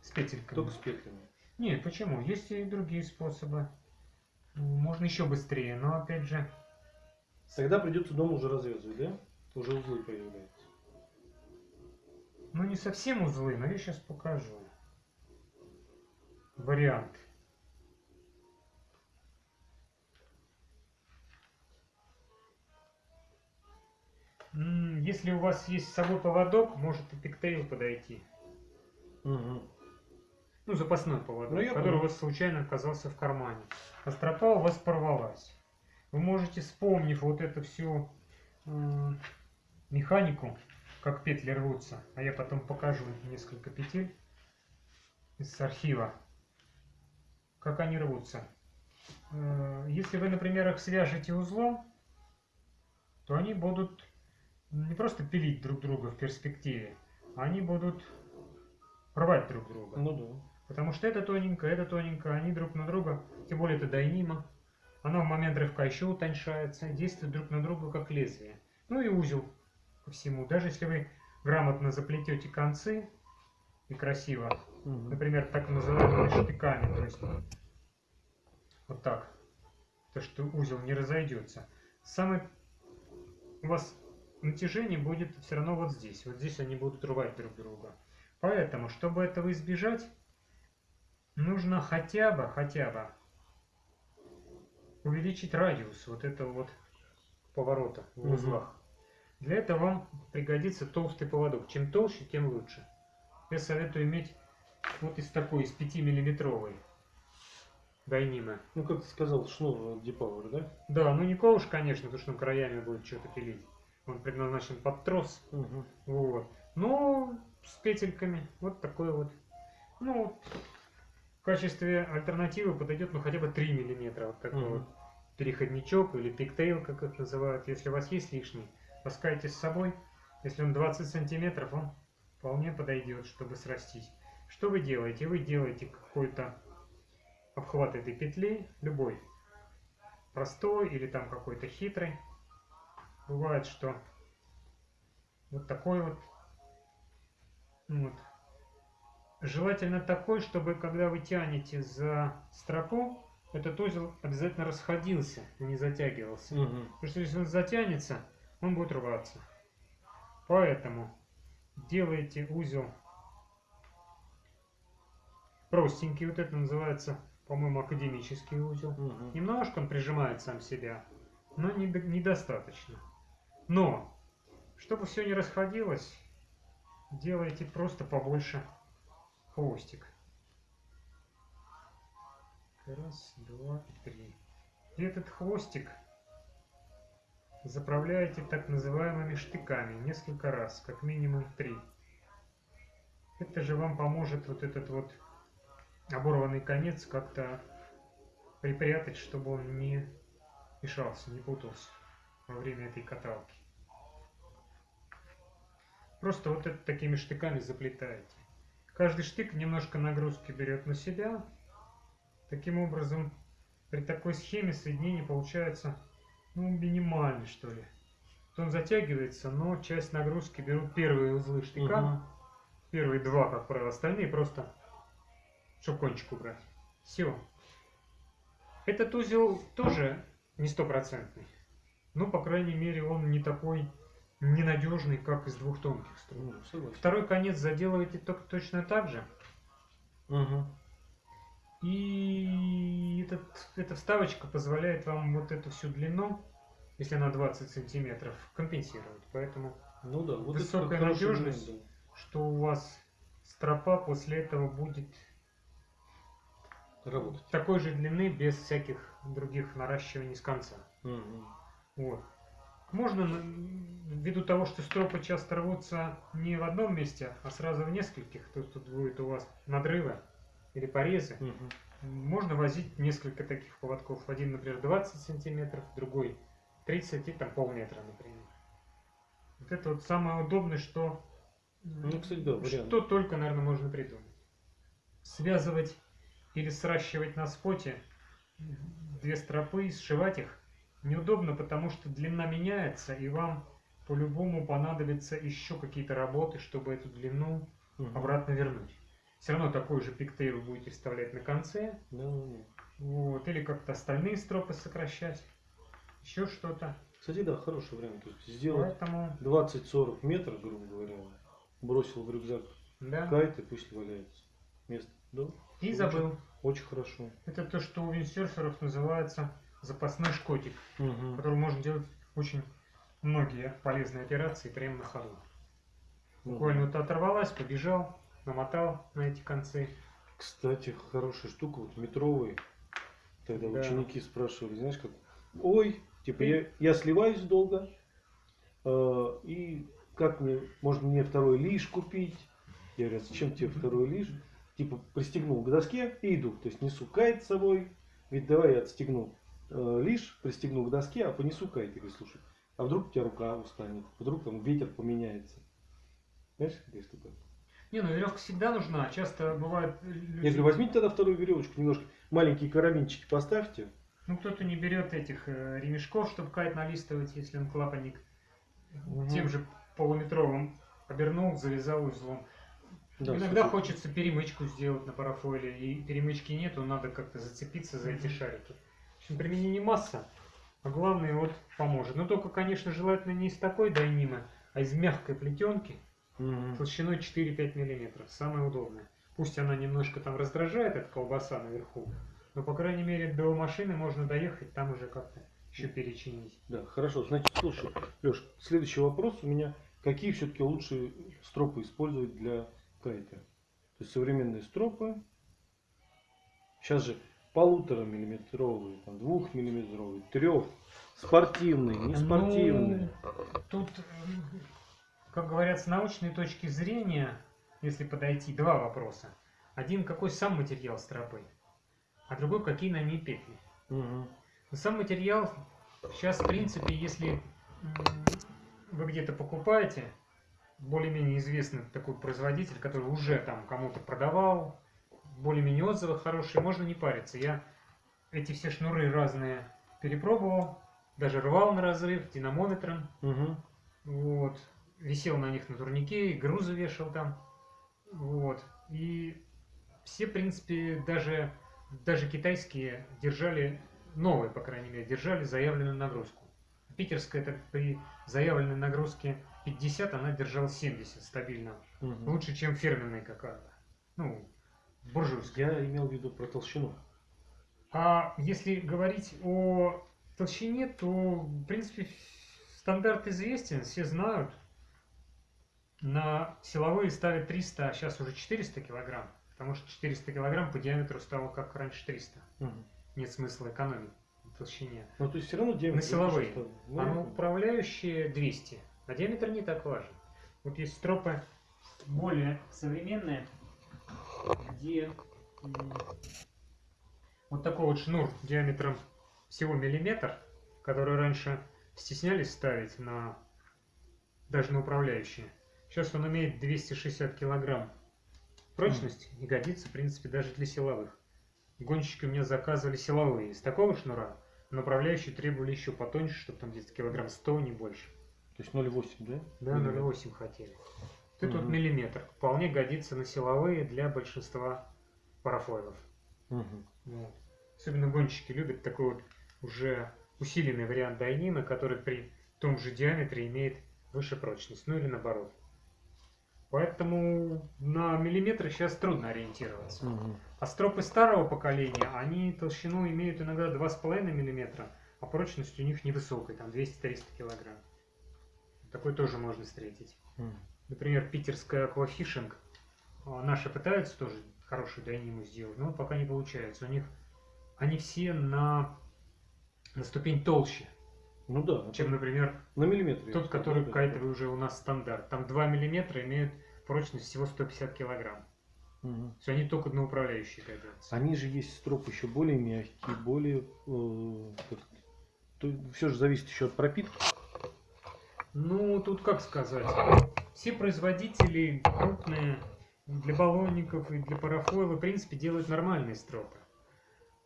S1: с петельками.
S2: Только с петлями.
S1: Нет, почему? Есть и другие способы. М, Можно еще быстрее, но опять же,
S2: Тогда придется дома уже развязывать, да? Уже узлы появляются.
S1: ну не совсем узлы, но я сейчас покажу. Вариант. Если у вас есть с собой поводок, может и пиктейл подойти.
S2: Угу.
S1: Ну, запасной поводок,
S2: Ну,
S1: который
S2: понял.
S1: у вас случайно оказался в кармане. А стропа у вас порвалась. Вы можете, вспомнив вот эту всю м, механику, как петли рвутся, а я потом покажу несколько петель из архива, как они рвутся. Э, Если вы, например, их свяжете узлом, то они будут не просто пилить друг друга в перспективе, они будут рвать друг друга.
S2: Ну да.
S1: Потому что это тоненько, это тоненько, они друг на друга, тем более это дайнима, она в момент рывка еще утоньшается, действует друг на друга как лезвие. Ну и узел ко всему. Даже если вы грамотно заплетете концы и красиво,
S2: Мгм.
S1: например, так называемыми штыками, то есть вот так, то что узел не разойдется. Самое у вас натяжение будет все равно вот здесь. Вот здесь они будут рвать друг друга. Поэтому, чтобы этого избежать, нужно хотя бы, хотя бы увеличить радиус вот этого вот поворота в узлах. Для этого вам пригодится толстый поводок. Чем толще, тем лучше. Я советую иметь вот из такой, из 5 миллиметровой дайнимы.
S2: Ну, как ты сказал, шнур Deeppower, да?
S1: Да, ну не ковш, конечно, потому что краями будет что-то пилить. Он предназначен под трос.
S2: Угу.
S1: Вот. Но с петельками. Вот такой вот. Ну, качестве альтернативы подойдет ну хотя бы 3 миллиметра. Вот такой
S2: Мгм.
S1: вот переходничок или пиктейл, как их называют. Если у вас есть лишний, таскайте с собой. Если он 20 сантиметров, он вполне подойдет, чтобы срастить. Что вы делаете? Вы делаете какой-то обхват этой петли, любой, простой или там какой-то хитрый. Бывает, что вот такой вот, ну вот. Желательно такой, чтобы когда вы тянете за стропу, этот узел обязательно расходился, не затягивался.
S2: Мгм.
S1: Потому что если он затянется, он будет рваться. Поэтому делаете узел простенький, вот это называется, по-моему, академический узел.
S2: Мгм.
S1: Немножко он прижимает сам себя, но не до- недостаточно. Но, чтобы все не расходилось, делайте просто побольше хвостик. Раз, два, три. И этот хвостик заправляете так называемыми штыками несколько раз, как минимум три. Это же вам поможет вот этот вот оборванный конец как-то припрятать, чтобы он не мешался, не путался во время этой каталки. Просто вот это такими штыками заплетаете. Каждый штык немножко нагрузки берет на себя. Таким образом, при такой схеме соединение получается ну, минимальный, что ли. Вот Он затягивается, но часть нагрузки берут первые узлы штыка.
S2: Мгм.
S1: Первые два, как правило, остальные просто, чтобы кончик убрать. Все. Этот узел тоже не стопроцентный. Ну, по крайней мере, он не такой ненадежный, как из двух тонких струн.
S2: Ну, согласен.
S1: Второй конец заделываете только точно так же.
S2: Мгм.
S1: И этот, эта вставочка позволяет вам вот эту всю длину, если она 20 сантиметров, компенсировать. Поэтому,
S2: Ну да, вот
S1: Высокая надежность.
S2: момент,
S1: что у вас стропа после этого будет
S2: да, Работать.
S1: такой же длины, без всяких других наращиваний с конца.
S2: Мгм.
S1: Вот. Можно, ввиду того, что стропы часто рвутся не в одном месте, а сразу в нескольких, то тут будет у вас надрывы или порезы,
S2: Мгм.
S1: можно возить несколько таких поводков. Один, например, 20 сантиметров, другой 30 и там полметра, например. Вот это вот самое удобное, что,
S2: Ну, кстати, да, вариант.
S1: что только, наверное, можно придумать. Связывать или сращивать на споте две стропы и сшивать их неудобно, потому что длина меняется, и вам по-любому понадобятся еще какие-то работы, чтобы эту длину
S2: Мгм.
S1: обратно вернуть. Все равно такой же пиктейл вы будете вставлять на конце,
S2: Да, да, да.
S1: вот, или как-то остальные стропы сокращать, еще что-то.
S2: Кстати, да, хороший вариант. То есть сделать
S1: Поэтому,
S2: 20-40 метров, грубо говоря, бросил в рюкзак
S1: да.
S2: кайт и пусть валяется. Место. Да?
S1: И
S2: очень-
S1: забыл.
S2: Очень хорошо.
S1: Это то, что у виндсерферов называется запасной шкотик,
S2: Мгм.
S1: которым можно делать очень многие полезные операции прямо на ходу. Буквально вот оторвалась, побежал, намотал на эти концы.
S2: Кстати, хорошая штука, вот метровый. Тогда
S1: Да.
S2: ученики спрашивали, знаешь, как, ой, типа я, я сливаюсь долго, э, и как мне, можно мне второй лиш купить? Я говорю, «А зачем тебе второй лиш? Типа пристегнул к доске и иду, то есть несу кайт с собой, ведь давай я отстегну э, лиш, пристегну к доске, а понесу кайт. Я говорю, слушай, а вдруг у тебя рука устанет, вдруг там ветер поменяется. Знаешь, какая штука?
S1: Не, ну веревка всегда нужна. Часто бывает люди...
S2: Я говорю, возьмите тогда вторую веревочку, немножко маленькие карабинчики поставьте.
S1: Ну, кто-то не берет этих э, ремешков, чтобы кайт налистывать, если он клапанник
S2: Мгм.
S1: тем же полуметровым обернул, завязал узлом.
S2: Да,
S1: Иногда
S2: супер.
S1: хочется перемычку сделать на парафойле, и перемычки нету, надо как-то зацепиться за эти шарики. Применение масса, а главное вот поможет. Но только, конечно, желательно не из такой дайнимы, а из мягкой плетенки
S2: Мгм.
S1: толщиной 4-5 мм. Самое удобное. Пусть она немножко там раздражает, эта колбаса наверху, но, по крайней мере, до машины можно доехать, там уже как-то еще перечинить.
S2: Да, хорошо. Значит, слушай, Леш, следующий вопрос у меня. Какие все-таки лучшие стропы использовать для кайта? То есть современные стропы. Сейчас же полутора миллиметровые, там, двухмиллиметровые, трех, спортивные, не спортивные.
S1: Ну, тут, м, как говорят, с научной точки зрения, если подойти, два вопроса. Один какой сам материал стропы, а другой какие на ней петли. Но Сам материал сейчас, в принципе, если вы где-то покупаете, более-менее известный такой производитель, который уже там кому-то продавал, более-менее отзывы хорошие, можно не париться. Я эти все шнуры разные перепробовал, даже рвал на разрыв динамометром,
S2: Мгм.
S1: вот, висел на них на турнике, и грузы вешал там, вот, и все, в принципе, даже, даже китайские держали, новые, по крайней мере, держали заявленную нагрузку. Питерская это при заявленной нагрузке 50, она держала 70 стабильно.
S2: Мгм.
S1: Лучше, чем фирменная какая-то. Ну, буржуйская.
S2: Я имел в виду про толщину.
S1: А если говорить о толщине, то, в принципе, стандарт известен, все знают. На силовые ставят 300, а сейчас уже 400 килограмм. Потому что 400 килограмм по диаметру стало как раньше 300.
S2: Мгм.
S1: Нет смысла экономить на толщине.
S2: Ну, то есть все равно диаметр.
S1: На силовые.
S2: что? Ну,
S1: А на управляющие 200. А диаметр не так важен. Вот есть стропы более современные, где вот такой вот шнур диаметром всего миллиметр, который раньше стеснялись ставить на даже на управляющие. Сейчас он имеет 260 килограмм прочности и годится, в принципе, даже для силовых. Гонщики у меня заказывали силовые из такого шнура, но управляющие требовали еще потоньше, чтобы там где-то килограмм 100, не больше.
S2: То есть 0,8, да?
S1: Да,
S2: Миллиметр.
S1: 0,8 хотели. Тут вот
S2: Мгм.
S1: миллиметр. Вполне годится на силовые для большинства парафойлов.
S2: Мгм.
S1: Вот. Особенно гонщики любят такой вот уже усиленный вариант дайнина, который при том же диаметре имеет выше прочность. Ну или наоборот. Поэтому на миллиметры сейчас трудно ориентироваться.
S2: Мгм.
S1: А стропы старого поколения, они толщину имеют иногда 2,5 мм, а прочность у них невысокая, там 200-300 килограмм. Такой тоже можно встретить.
S2: Мгм.
S1: Например, питерская аквафишинг. а, Наши пытаются тоже хорошую дайниму сделать, но пока не получается. У них они все на, на ступень толще,
S2: Ну да,
S1: чем,
S2: это
S1: например,
S2: на миллиметр. я
S1: тот, который
S2: да.
S1: кайтовый уже у нас стандарт. Там 2 мм имеют прочность всего 150 килограмм.
S2: Мгм.
S1: Все они только на управляющие годятся.
S2: Они же есть строп еще более мягкие, более... все же зависит еще от пропитки.
S1: Ну, тут как сказать. Все производители крупные для баллонников и для парафойла, в принципе, делают нормальные стропы.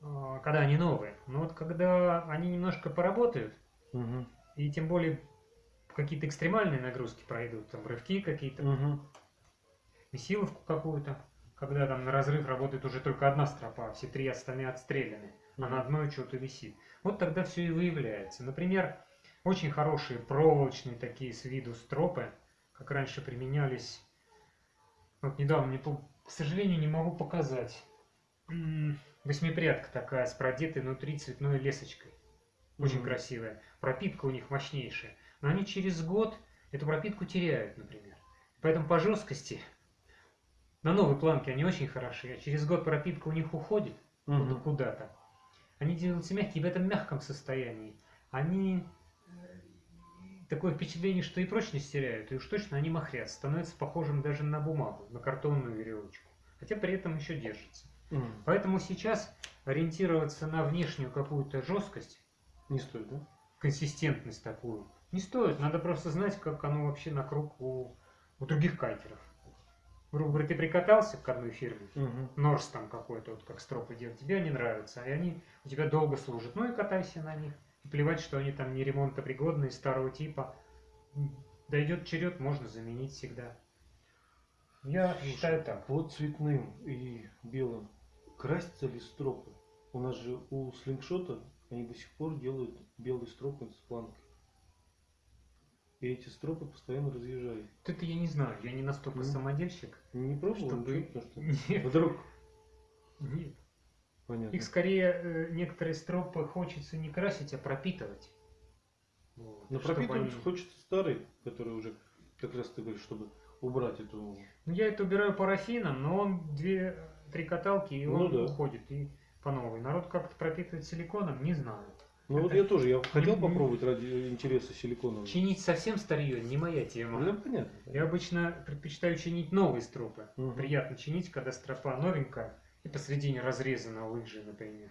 S1: а, Когда они новые. Но вот когда они немножко поработают,
S2: Мгм.
S1: и тем более какие-то экстремальные нагрузки пройдут, там рывки какие-то,
S2: Мгм.
S1: месиловку какую-то, когда там на разрыв работает уже только одна стропа, а все три остальные отстреляны, а на одной что-то висит. Вот тогда все и выявляется. Например, очень хорошие проволочные такие с виду стропы, как раньше применялись. Вот недавно по- к сожалению, не могу показать. Восьмипрядка такая с продетой внутри цветной лесочкой. Очень
S2: Мгм.
S1: красивая. Пропитка у них мощнейшая. Но они через год эту пропитку теряют, например. Поэтому по жесткости на новой планке они очень хороши, а через год пропитка у них уходит куда- куда-то. Они делаются мягкие в этом мягком состоянии. Они такое впечатление, что и прочность теряют, и уж точно они махрят, становятся похожим даже на бумагу, на картонную веревочку. Хотя при этом еще держится.
S2: Мгм.
S1: Поэтому сейчас ориентироваться на внешнюю какую-то жесткость,
S2: Не стоит, да?
S1: консистентность такую, не стоит. Надо просто знать, как оно вообще на круг у, у других кайтеров. Грубо говоря, ты прикатался к одной фирме,
S2: Мгм.
S1: Норс там какой-то, вот как стропы делают, тебе они нравятся, и они у тебя долго служат. Ну и катайся на них. Плевать, что они там не ремонтопригодные, старого типа. Дойдет черед, можно заменить всегда. Я
S2: Слушай,
S1: считаю так.
S2: По цветным и белым красятся ли стропы? У нас же у слингшота они до сих пор делают белые стропы с планкой. И эти стропы постоянно разъезжают.
S1: Вот это я не знаю, я не настолько
S2: Ну,
S1: самодельщик.
S2: Не пробовал
S1: Чтобы-
S2: ничего, потому что
S1: Нет,
S2: вдруг
S1: нет.
S2: Понятно.
S1: Их скорее э, некоторые стропы хочется не красить, а пропитывать. Вот,
S2: Но пропитывать
S1: они-
S2: хочется старый, который уже как раз ты говоришь, чтобы убрать эту.
S1: Ну, я это убираю парафином, но он две-три каталки, и
S2: Ну
S1: он
S2: да.
S1: уходит и по новой. Народ как-то пропитывает силиконом, не знаю.
S2: Ну вот
S1: Это-
S2: я тоже, я хотел
S1: не-
S2: попробовать ради интереса силиконового.
S1: Чинить совсем старье не моя тема.
S2: Ну, понятно.
S1: Я обычно предпочитаю чинить новые стропы.
S2: Мгм.
S1: Приятно чинить, когда стропа новенькая и посредине разрезана лыжи, например.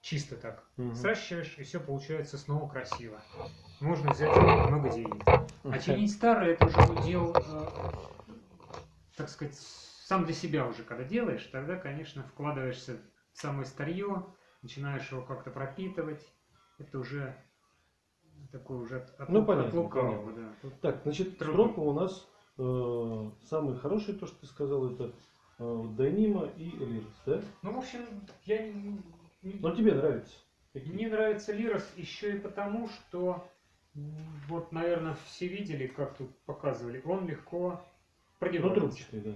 S1: Чисто так.
S2: Мгм.
S1: Сращиваешь, и все получается снова красиво. Можно взять много денег. А чинить старое это уже удел, э, так сказать, сам для себя уже, когда делаешь, тогда, конечно, вкладываешься в самое старье, начинаешь его как-то пропитывать. Это уже такой уже от, от
S2: Ну, понятно,
S1: от лукавого,
S2: понятно.
S1: да.
S2: Так, значит, стропа у нас э, самый хороший, то, что ты сказал, это э, Дайнима и Лирис, да?
S1: Ну, в общем, я не,
S2: Но тебе нравится. Какие?
S1: Мне нравится Лирос еще и потому, что вот, наверное, все видели, как тут показывали, он легко
S2: Ну,
S1: продевается.
S2: трубчатый, да.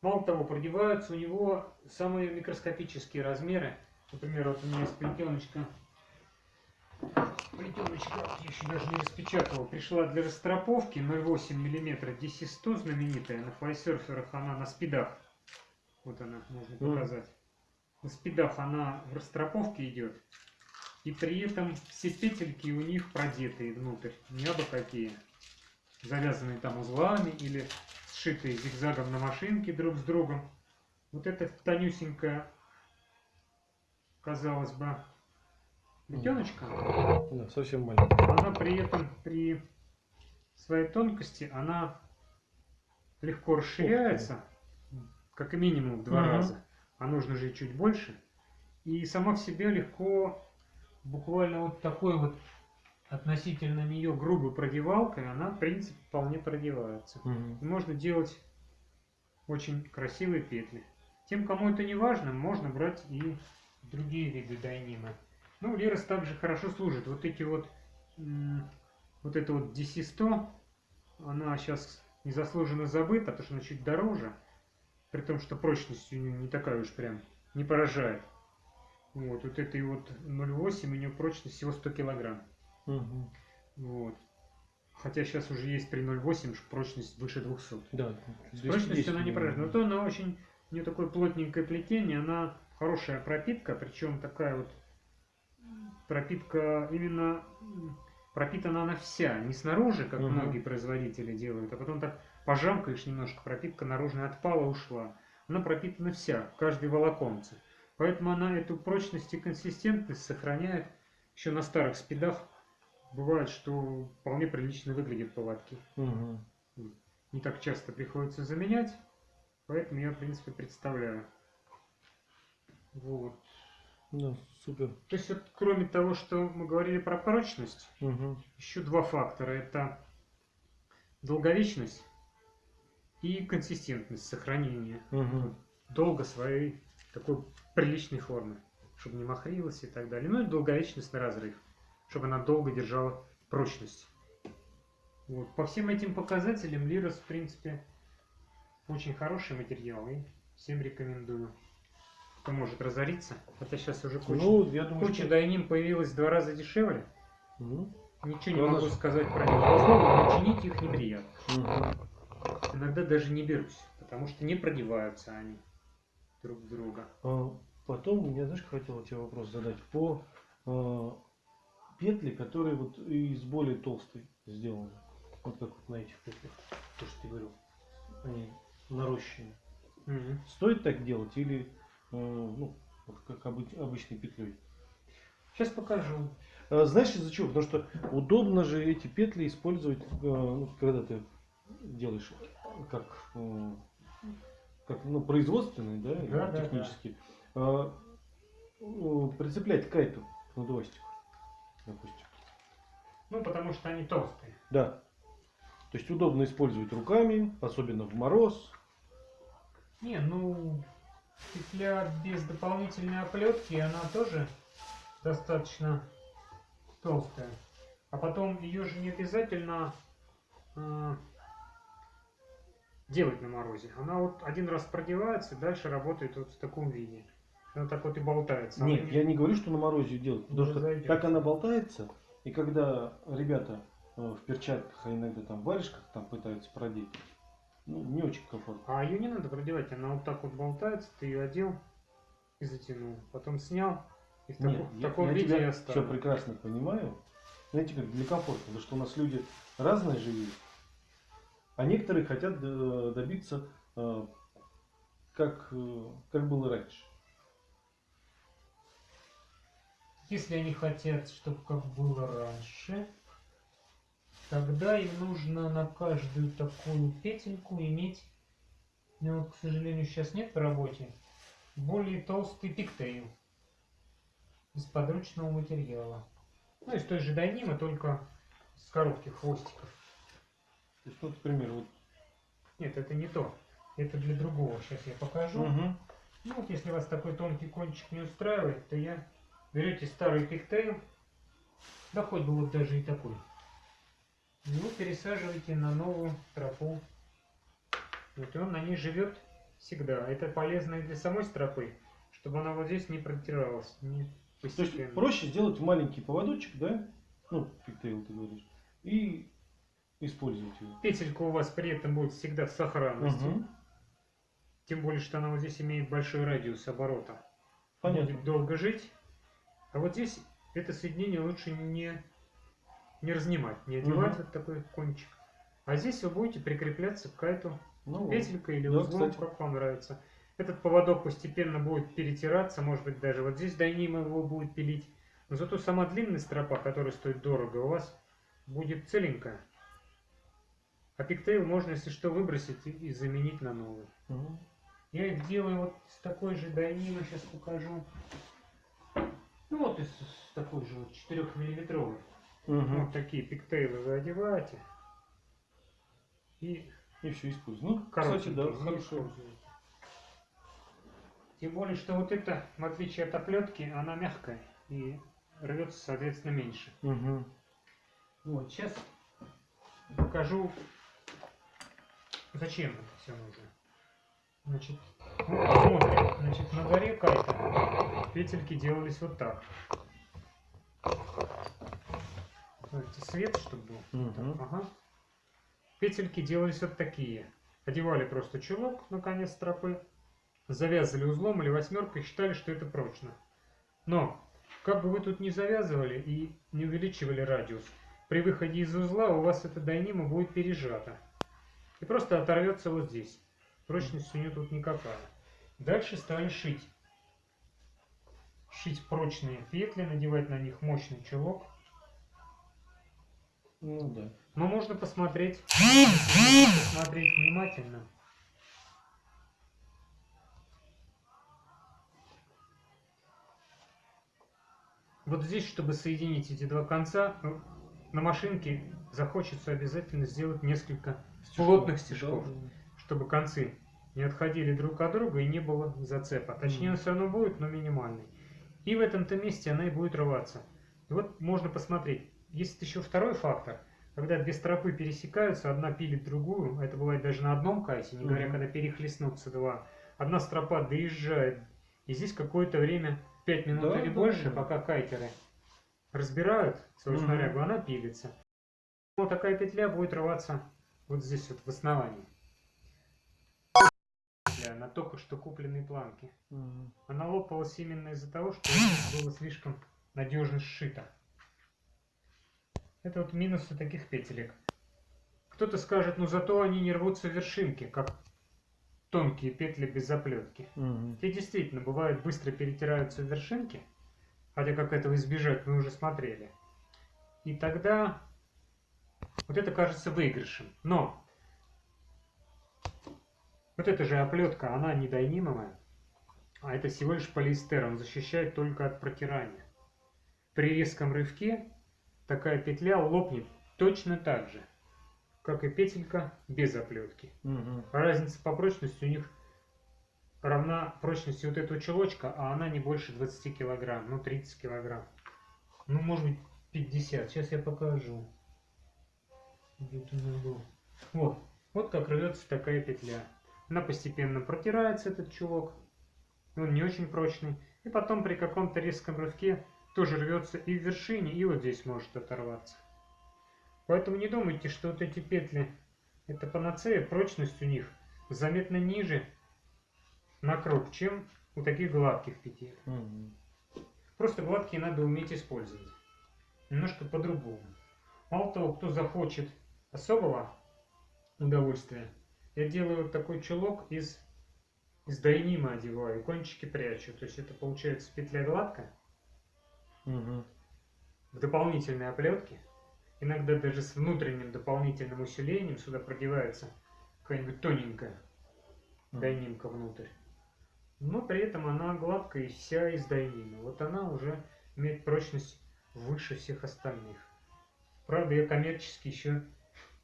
S1: Мало того, продеваются у него самые микроскопические размеры. Например, вот у меня есть плетеночка. Плетеночка, я еще даже не распечатывал, пришла для растроповки 0,8 мм DC-100 знаменитая. На флайсерферах она на спидах. Вот она, можно
S2: Мгм.
S1: показать. На спидах она в растроповке идет. И при этом все петельки у них продетые внутрь. Не абы какие. Завязанные там узлами или сшитые зигзагом на машинке друг с другом. Вот эта тонюсенькая, казалось бы, плетеночка,
S2: Да, совсем маленький.
S1: она при этом при своей тонкости, она легко расширяется, как минимум в два
S2: Мгм.
S1: раза, а нужно же и чуть больше. И сама в себе легко, буквально вот такой вот относительно нее грубой продевалкой, она в принципе вполне продевается. И можно делать очень красивые петли. Тем, кому это не важно, можно брать и другие виды дайнима. Ну, Лирос также хорошо служит. Вот эти вот, вот это вот DC-100, она сейчас незаслуженно забыта, потому что она чуть дороже, при том, что прочность у нее не такая уж прям, не поражает. Вот, вот этой вот 0,8, у нее прочность всего 100 килограмм.
S2: Мгм.
S1: Вот. Хотя сейчас уже есть при 0,8 прочность выше 200.
S2: Да.
S1: С прочностью она не поражает. Но то она очень, у нее такое плотненькое плетение, она хорошая пропитка, причем такая вот пропитка именно пропитана она вся, не снаружи, как
S2: Мгм.
S1: многие производители делают, а потом так пожамкаешь немножко, пропитка наружная отпала, ушла. Она пропитана вся, в каждой волоконце. Поэтому она эту прочность и консистентность сохраняет еще на старых спидах. Бывает, что вполне прилично выглядят поводки
S2: Мгм.
S1: не так часто приходится заменять, поэтому я, в принципе, представляю. Вот.
S2: Да, супер.
S1: То есть, вот, кроме того, что мы говорили про прочность,
S2: Мгм.
S1: еще два фактора. Это долговечность и консистентность сохранения
S2: Мгм.
S1: долго своей такой приличной формы, чтобы не махрилась и так далее. Ну и долговечность на разрыв, чтобы она долго держала прочность. Вот. По всем этим показателям Лирос, в принципе, очень хороший материал и всем рекомендую. Кто может разориться, хотя сейчас уже куча,
S2: Ну, я думаю,
S1: куча
S2: что...
S1: дайним появилась в два раза дешевле.
S2: Мгм.
S1: Ничего не
S2: Да,
S1: могу сказать про них. Условно, но чинить их неприятно.
S2: Мгм.
S1: Иногда даже не берусь, потому что не продеваются они друг в друга.
S2: А, Потом, я знаешь, хотел тебе вопрос задать. По а, петли, которые вот из более толстой сделаны. Вот как вот на этих петлях. То, что ты говорил. Они нарощенные.
S1: Мгм.
S2: Стоит так делать или э, ну, как обы- обычной петлей?
S1: Сейчас покажу.
S2: А, Знаешь из-за чего? Потому что удобно же эти петли использовать, ну, когда ты делаешь как, э, как ну, производственный, да,
S1: Да, да,
S2: технический. А, э, прицеплять к кайту надувастику, допустим.
S1: Ну, потому что они толстые.
S2: Да. То есть удобно использовать руками, особенно в мороз.
S1: Не, ну, петля без дополнительной оплетки, она тоже достаточно толстая. А потом ее же не обязательно э, делать на морозе. Она вот один раз продевается, дальше работает вот в таком виде. Она так вот и болтается. Она
S2: Нет, я не говорю, что на морозе делать, потому что
S1: разойдется.
S2: так она болтается, и когда ребята э, в перчатках, а иногда там в варежках там пытаются продеть, ну, не очень комфортно.
S1: А ее не надо продевать, она вот так вот болтается, ты ее одел и затянул. Потом снял, И в,
S2: Нет,
S1: таку- в
S2: я,
S1: таком
S2: я
S1: виде
S2: тебя
S1: я
S2: все
S1: оставлю.
S2: прекрасно понимаю. Знаете, как для комфорта, потому что у нас люди разные живут, а некоторые хотят э, добиться, э, как, э, как было раньше.
S1: Если они хотят, чтобы как было раньше, тогда им нужно на каждую такую петельку иметь, ну вот, к сожалению, сейчас нет в работе, более толстый пиктейл из подручного материала. Ну, из той же дайнимы, только с коротких хвостиков.
S2: То есть, ну, например, вот.
S1: Нет, это не то. Это для другого. Сейчас я покажу.
S2: Мгм.
S1: Ну вот если вас такой тонкий кончик не устраивает, то я берете старый пиктейл, да хоть бы вот даже и такой. Его пересаживаете на новую тропу. Вот и он на ней живет всегда. Это полезно и для самой стропы, чтобы она вот здесь не протиралась. Не
S2: То есть проще сделать маленький поводочек, да? Ну, пиктейл ты говоришь. И использовать его.
S1: Петелька у вас при этом будет всегда в сохранности.
S2: Мгм.
S1: Тем более, что она вот здесь имеет большой радиус оборота.
S2: Понятно.
S1: будет долго жить. А вот здесь это соединение лучше не, не разнимать, не одевать
S2: Мгм.
S1: вот такой кончик. А здесь вы будете прикрепляться к кайту
S2: Ну,
S1: петелькой или
S2: Да,
S1: узлом,
S2: кстати.
S1: как вам нравится. Этот поводок постепенно будет перетираться, может быть даже вот здесь дайнима его будет пилить. Но зато сама длинная стропа, которая стоит дорого, у вас будет целенькая. А пиктейл можно, если что, выбросить и, заменить на новый.
S2: Мгм.
S1: Я их делаю вот с такой же дайнимы, сейчас покажу. Ну вот из такой же вот 4 миллиметровой.
S2: Мгм.
S1: Вот такие пиктейлы вы одеваете. И
S2: И все использую. Ну,
S1: короче,
S2: да, хорошо.
S1: Тем более, что вот это, в отличие от оплетки, она мягкая и рвется, соответственно, меньше.
S2: Мгм.
S1: Вот, сейчас покажу, зачем это все нужно. Значит, ну, посмотрим. Значит, на горе кайта петельки делались вот так. Давайте свет, чтобы был.
S2: Мгм.
S1: Ага. Петельки делались вот такие. Одевали просто чулок на конец стропы, завязывали узлом или восьмеркой считали, что это прочно. Но, как бы вы тут не завязывали и не увеличивали радиус, при выходе из узла у вас эта дайнима будет пережата. И просто оторвется вот здесь. Прочность у нее тут никакая. Дальше стали шить. Шить прочные петли, надевать на них мощный чулок.
S2: Ну да.
S1: Но можно посмотреть, посмотреть внимательно. Вот здесь, чтобы соединить эти два конца, на машинке захочется обязательно сделать несколько плотных стежков,
S2: Да.
S1: чтобы концы не отходили друг от друга и не было зацепа. Точнее, он
S2: Мгм.
S1: все равно будет, но минимальный. И в этом-то месте она и будет рваться. И вот можно посмотреть. Есть еще второй фактор. Когда две стропы пересекаются, одна пилит другую, а это бывает даже на одном кайте, не говоря,
S2: Мгм.
S1: когда перехлестнутся два. Одна стропа доезжает, и здесь какое-то время, 5 минут
S2: Да,
S1: или
S2: да,
S1: больше,
S2: да.
S1: пока кайтеры разбирают свою
S2: Мгм.
S1: снарягу, она пилится. Вот такая петля будет рваться вот здесь вот в основании. Петля на только что купленной планке.
S2: Мгм.
S1: Она лопалась именно из-за того, что было слишком надежно сшито. Это вот минусы таких петелек. Кто-то скажет, ну зато они не рвутся вершинки, как тонкие петли без заплетки.
S2: Мгм.
S1: Те действительно бывают быстро перетираются вершинки, хотя как этого избежать мы уже смотрели. И тогда вот это кажется выигрышем. Но вот эта же оплетка, она не дайнимовая, а это всего лишь полиэстер, он защищает только от протирания. При резком рывке такая петля лопнет точно так же, как и петелька без оплетки.
S2: Мгм.
S1: Разница по прочности у них равна прочности вот этого чулочка, а она не больше 20 килограмм, ну 30 килограмм. Ну, может быть, 50. Сейчас я покажу. Вот. Вот как рвется такая петля. Она постепенно протирается, этот чулок. Он не очень прочный. И потом при каком-то резком рывке тоже рвется и в вершине, и вот здесь может оторваться. Поэтому не думайте, что вот эти петли это панацея, прочность у них заметно ниже на круг, чем у таких гладких петель.
S2: Мгм.
S1: Просто гладкие надо уметь использовать. Немножко по-другому. Мало того, кто захочет особого удовольствия, я делаю вот такой чулок из, из дайнима одеваю, кончики прячу. То есть это получается петля гладкая,
S2: Мгм.
S1: в дополнительной оплетке. Иногда даже с внутренним дополнительным усилением сюда продевается какая-нибудь тоненькая дайнимка внутрь. Но при этом она гладкая и вся из дайнима. Вот она уже имеет прочность выше всех остальных. Правда, я коммерчески еще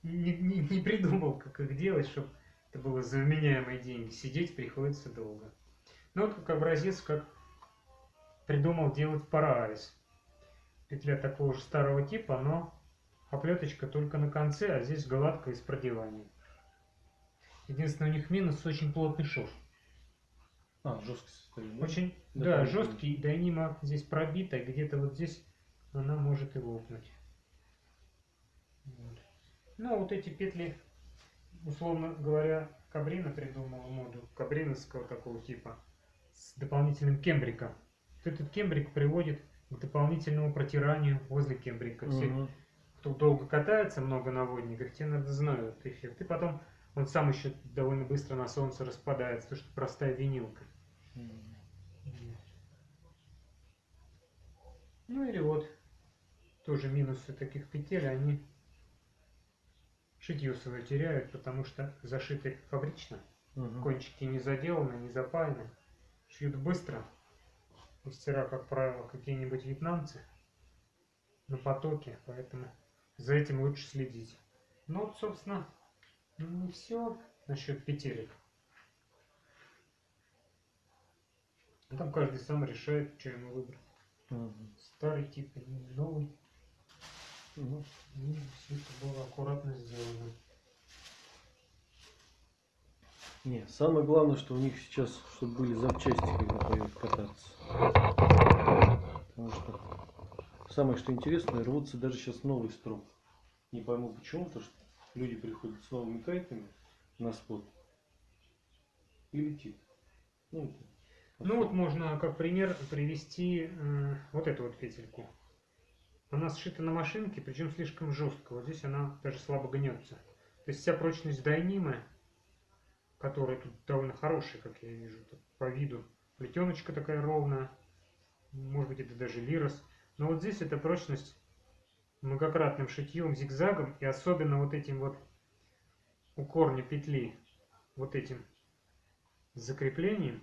S1: не, не- не придумал, как их делать, чтобы это было за деньги. Сидеть приходится долго. Ну вот как образец, как придумал делать Параайс. Петля такого же старого типа, но оплеточка только на конце, а здесь гладкая из продевания. Единственное, у них минус очень плотный шов.
S2: А, жесткость?
S1: Очень,
S2: Да,
S1: да, жесткий, дайнима здесь пробита, где-то вот здесь она может и лопнуть. Вот. Ну, а вот эти петли, условно говоря, Кабрина придумала моду, кабриновского такого типа, с дополнительным кембриком. Вот этот кембрик приводит к дополнительному протиранию возле кембрика. Все,
S2: Мгм.
S1: кто долго катается, много на водниках, те надо знают эффект. И потом он сам еще довольно быстро на солнце распадается, потому что простая винилка. Ну или вот, тоже минусы таких петель, они шитье свое теряют, потому что зашиты фабрично,
S2: Мгм.
S1: кончики не заделаны, не запаяны, шьют быстро. Мастера, как правило, какие-нибудь вьетнамцы на потоке, поэтому за этим лучше следить. Ну вот, собственно, не все насчет петелек. Там каждый сам решает, что ему выбрать. Старый тип или новый.
S2: Мгм.
S1: И все это было аккуратно сделано.
S2: Не, самое главное, что у них сейчас, чтобы были запчасти, когда поедут кататься. Потому что самое, что интересное, рвутся даже сейчас новый строп. Не пойму почему, потому что люди приходят с новыми кайтами на спот и летит. Ну, это
S1: Ну вот можно как пример привести э, вот эту вот петельку. Она сшита на машинке, причем слишком жестко. Вот здесь она даже слабо гнется. То есть вся прочность дайнимы, которая тут довольно хорошая, как я вижу, по виду. Плетеночка такая ровная. Может быть это даже лирос. Но вот здесь эта прочность многократным шитьем, зигзагом и особенно вот этим вот у корня петли, вот этим закреплением,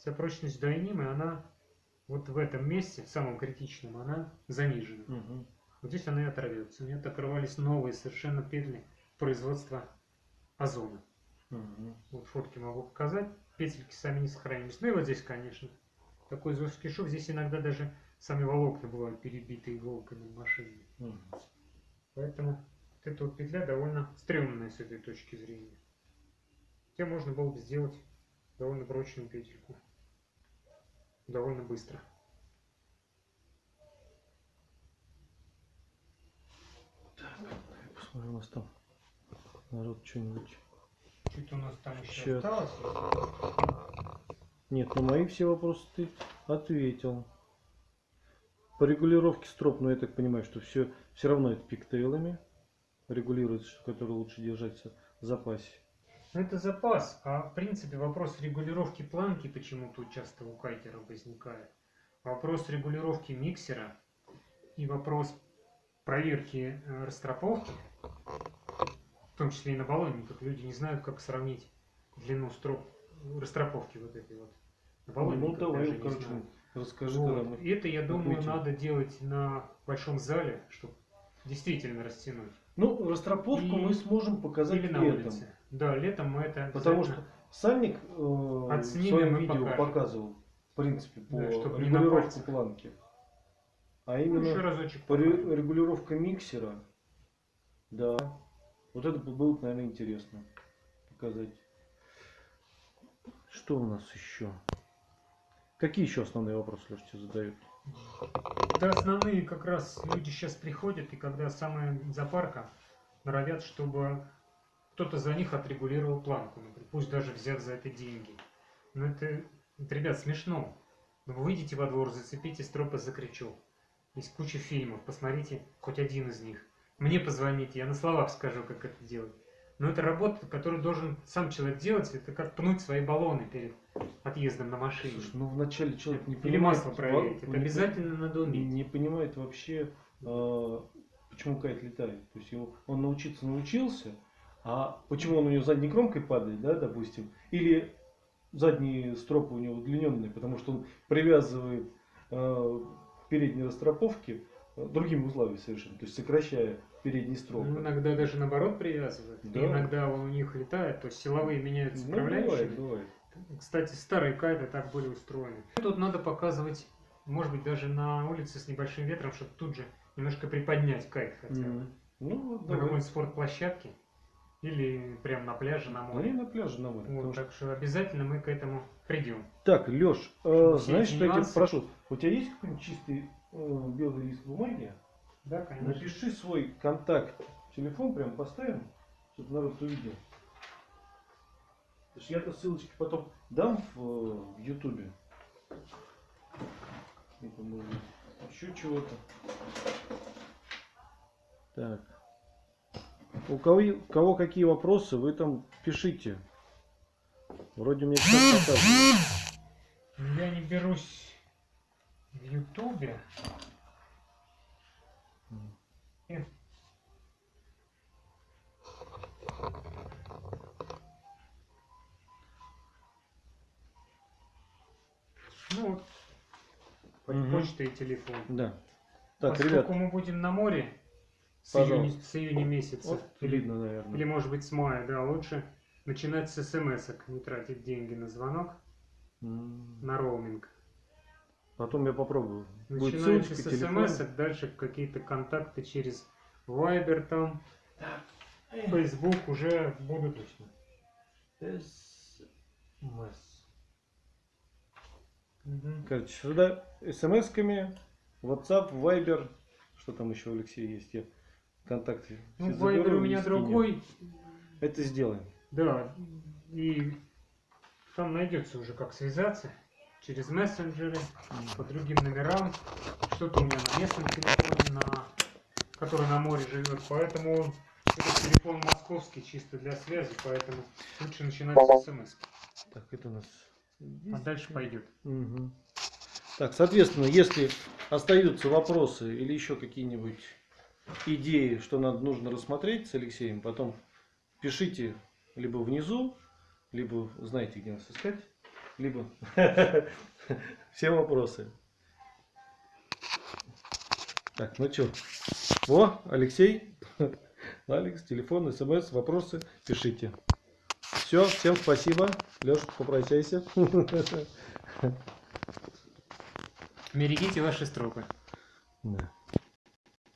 S1: вся прочность дайнимы, она вот в этом месте, в самом критичном, она занижена.
S2: Мгм.
S1: Вот здесь она и оторвется. У меня оторвались новые совершенно петли производства озона.
S2: Мгм.
S1: Вот фотки могу показать. Петельки сами не сохранились. Ну и вот здесь, конечно. Такой жесткий шов. Здесь иногда даже сами волокна бывают перебиты иголками в машине.
S2: Мгм.
S1: Поэтому вот эта вот петля довольно стрёмная с этой точки зрения. Хотя можно было бы сделать довольно прочную петельку. Довольно быстро.
S2: Я посмотрю, у нас там народ что-нибудь.
S1: Что-то у нас там еще
S2: Щас.
S1: осталось.
S2: Нет, на мои все вопросы ты ответил. По регулировке строп, но я так понимаю, что все, все равно это пиктейлами регулируется, что который лучше держать в запасе.
S1: Ну, это запас, а в принципе вопрос регулировки планки почему-то часто у кайтеров возникает. Вопрос регулировки миксера и вопрос проверки э, растроповки, в том числе и на баллонниках. Люди не знают, как сравнить длину строп растроповки вот этой вот. На
S2: Ну,
S1: баллонниках
S2: давай,
S1: даже не
S2: короче,
S1: знают.
S2: расскажи,
S1: Вот.
S2: мы...
S1: Это, я думаю,
S2: отметим.
S1: надо делать на большом зале, чтобы действительно растянуть.
S2: Ну, растроповку
S1: И-
S2: мы сможем показать
S1: Или на
S2: летом.
S1: улице. Да, летом мы это
S2: Потому что Сальник э, в своем видео
S1: покажем.
S2: показывал, в принципе, по
S1: Да, чтоб не на
S2: регулировке планки. А
S1: Ну, еще
S2: именно
S1: разочек
S2: по
S1: покажем.
S2: регулировка миксера, да. Вот это бы было, наверное, интересно показать. Что у нас еще? Какие еще основные вопросы, Леша, тебе задают?
S1: Да, основные как раз люди сейчас приходят, и когда самая запарка, норовят, чтобы кто-то за них отрегулировал планку, например, пусть даже взяв за это деньги. Но это, это, ребят, смешно. Вы выйдете во двор, зацепите стропы «Закричу». Есть куча фильмов, посмотрите хоть один из них. Мне позвоните, я на словах скажу, как это делать. Но это работа, которую должен сам человек делать, это как пнуть свои баллоны перед отъездом на машине.
S2: Слушай, ну вначале человек не
S1: Или
S2: понимает...
S1: масло проверить. Это обязательно надо уметь.
S2: не понимает вообще, э, почему кайт летает. То есть его, он научиться научился, а почему он у него задней кромкой падает, да, допустим, или задние стропы у него удлиненные, потому что он привязывает э, передние растроповки э, другими узлами совершенно, то есть сокращая передние стропы.
S1: Ну, иногда даже наоборот привязывают.
S2: Да.
S1: иногда он у них летает, то есть силовые меняются
S2: Ну,
S1: управляющими.
S2: бывает, бывает.
S1: Кстати, старые кайты так были устроены. Тут надо показывать, может быть, даже на улице с небольшим ветром, чтобы тут же немножко приподнять кайт хотя бы.
S2: Мгм. Ну, вот
S1: На какой-нибудь спортплощадке или прям на пляже, на
S2: Ну,
S1: море.
S2: и на пляже, на море.
S1: Вот,
S2: что-
S1: так что обязательно мы к этому придем.
S2: Так, Леш,
S1: Все
S2: знаешь, что я тебя прошу? У тебя есть какой-нибудь чистый э, белый лист бумаги?
S1: Да, конечно.
S2: Напиши свой контакт, телефон прям поставим, чтобы народ увидел. Потому что я-то ссылочки потом дам в, э, Ютубе. Это может еще чего-то. Так. У кого, у кого какие вопросы, вы там пишите. Вроде мне все показывает.
S1: Я не берусь в Ютубе. Ну вот,
S2: Мгм.
S1: почта и телефон.
S2: Да. Так,
S1: Поскольку
S2: ребят,
S1: мы будем на море с июня, с июня месяца,
S2: вот
S1: или,
S2: видно, наверное.
S1: или может быть с мая, да, лучше начинать с смс не тратить деньги на звонок,
S2: М.
S1: на роуминг.
S2: Потом я попробую. Ссылочка,
S1: с смс, дальше какие-то контакты через Viber там, Facebook уже будут.
S2: СМС.
S1: Мгм.
S2: Короче, сюда смс-ками, WhatsApp, Viber, что там еще, Алексей, есть, я контакты.
S1: Ну, Viber у меня другой,
S2: Это сделаем.
S1: да, и там найдется уже как связаться через мессенджеры, по другим номерам, что-то у меня на местном телефоне, на, который на море живет, поэтому этот телефон московский чисто для связи, поэтому лучше начинать с смс,
S2: Так, это у нас...
S1: а дальше пойдет.
S2: Мгм. Так, соответственно, если остаются вопросы или еще какие-нибудь идеи, что надо, нужно рассмотреть с Алексеем, потом пишите либо внизу, либо знаете, где нас искать, либо все вопросы. Так, ну что? О, Алексей, Алекс, телефон, смс, вопросы, пишите. Все, всем спасибо. Леш, попрощайся.
S1: Берегите ваши стропы.
S2: Да.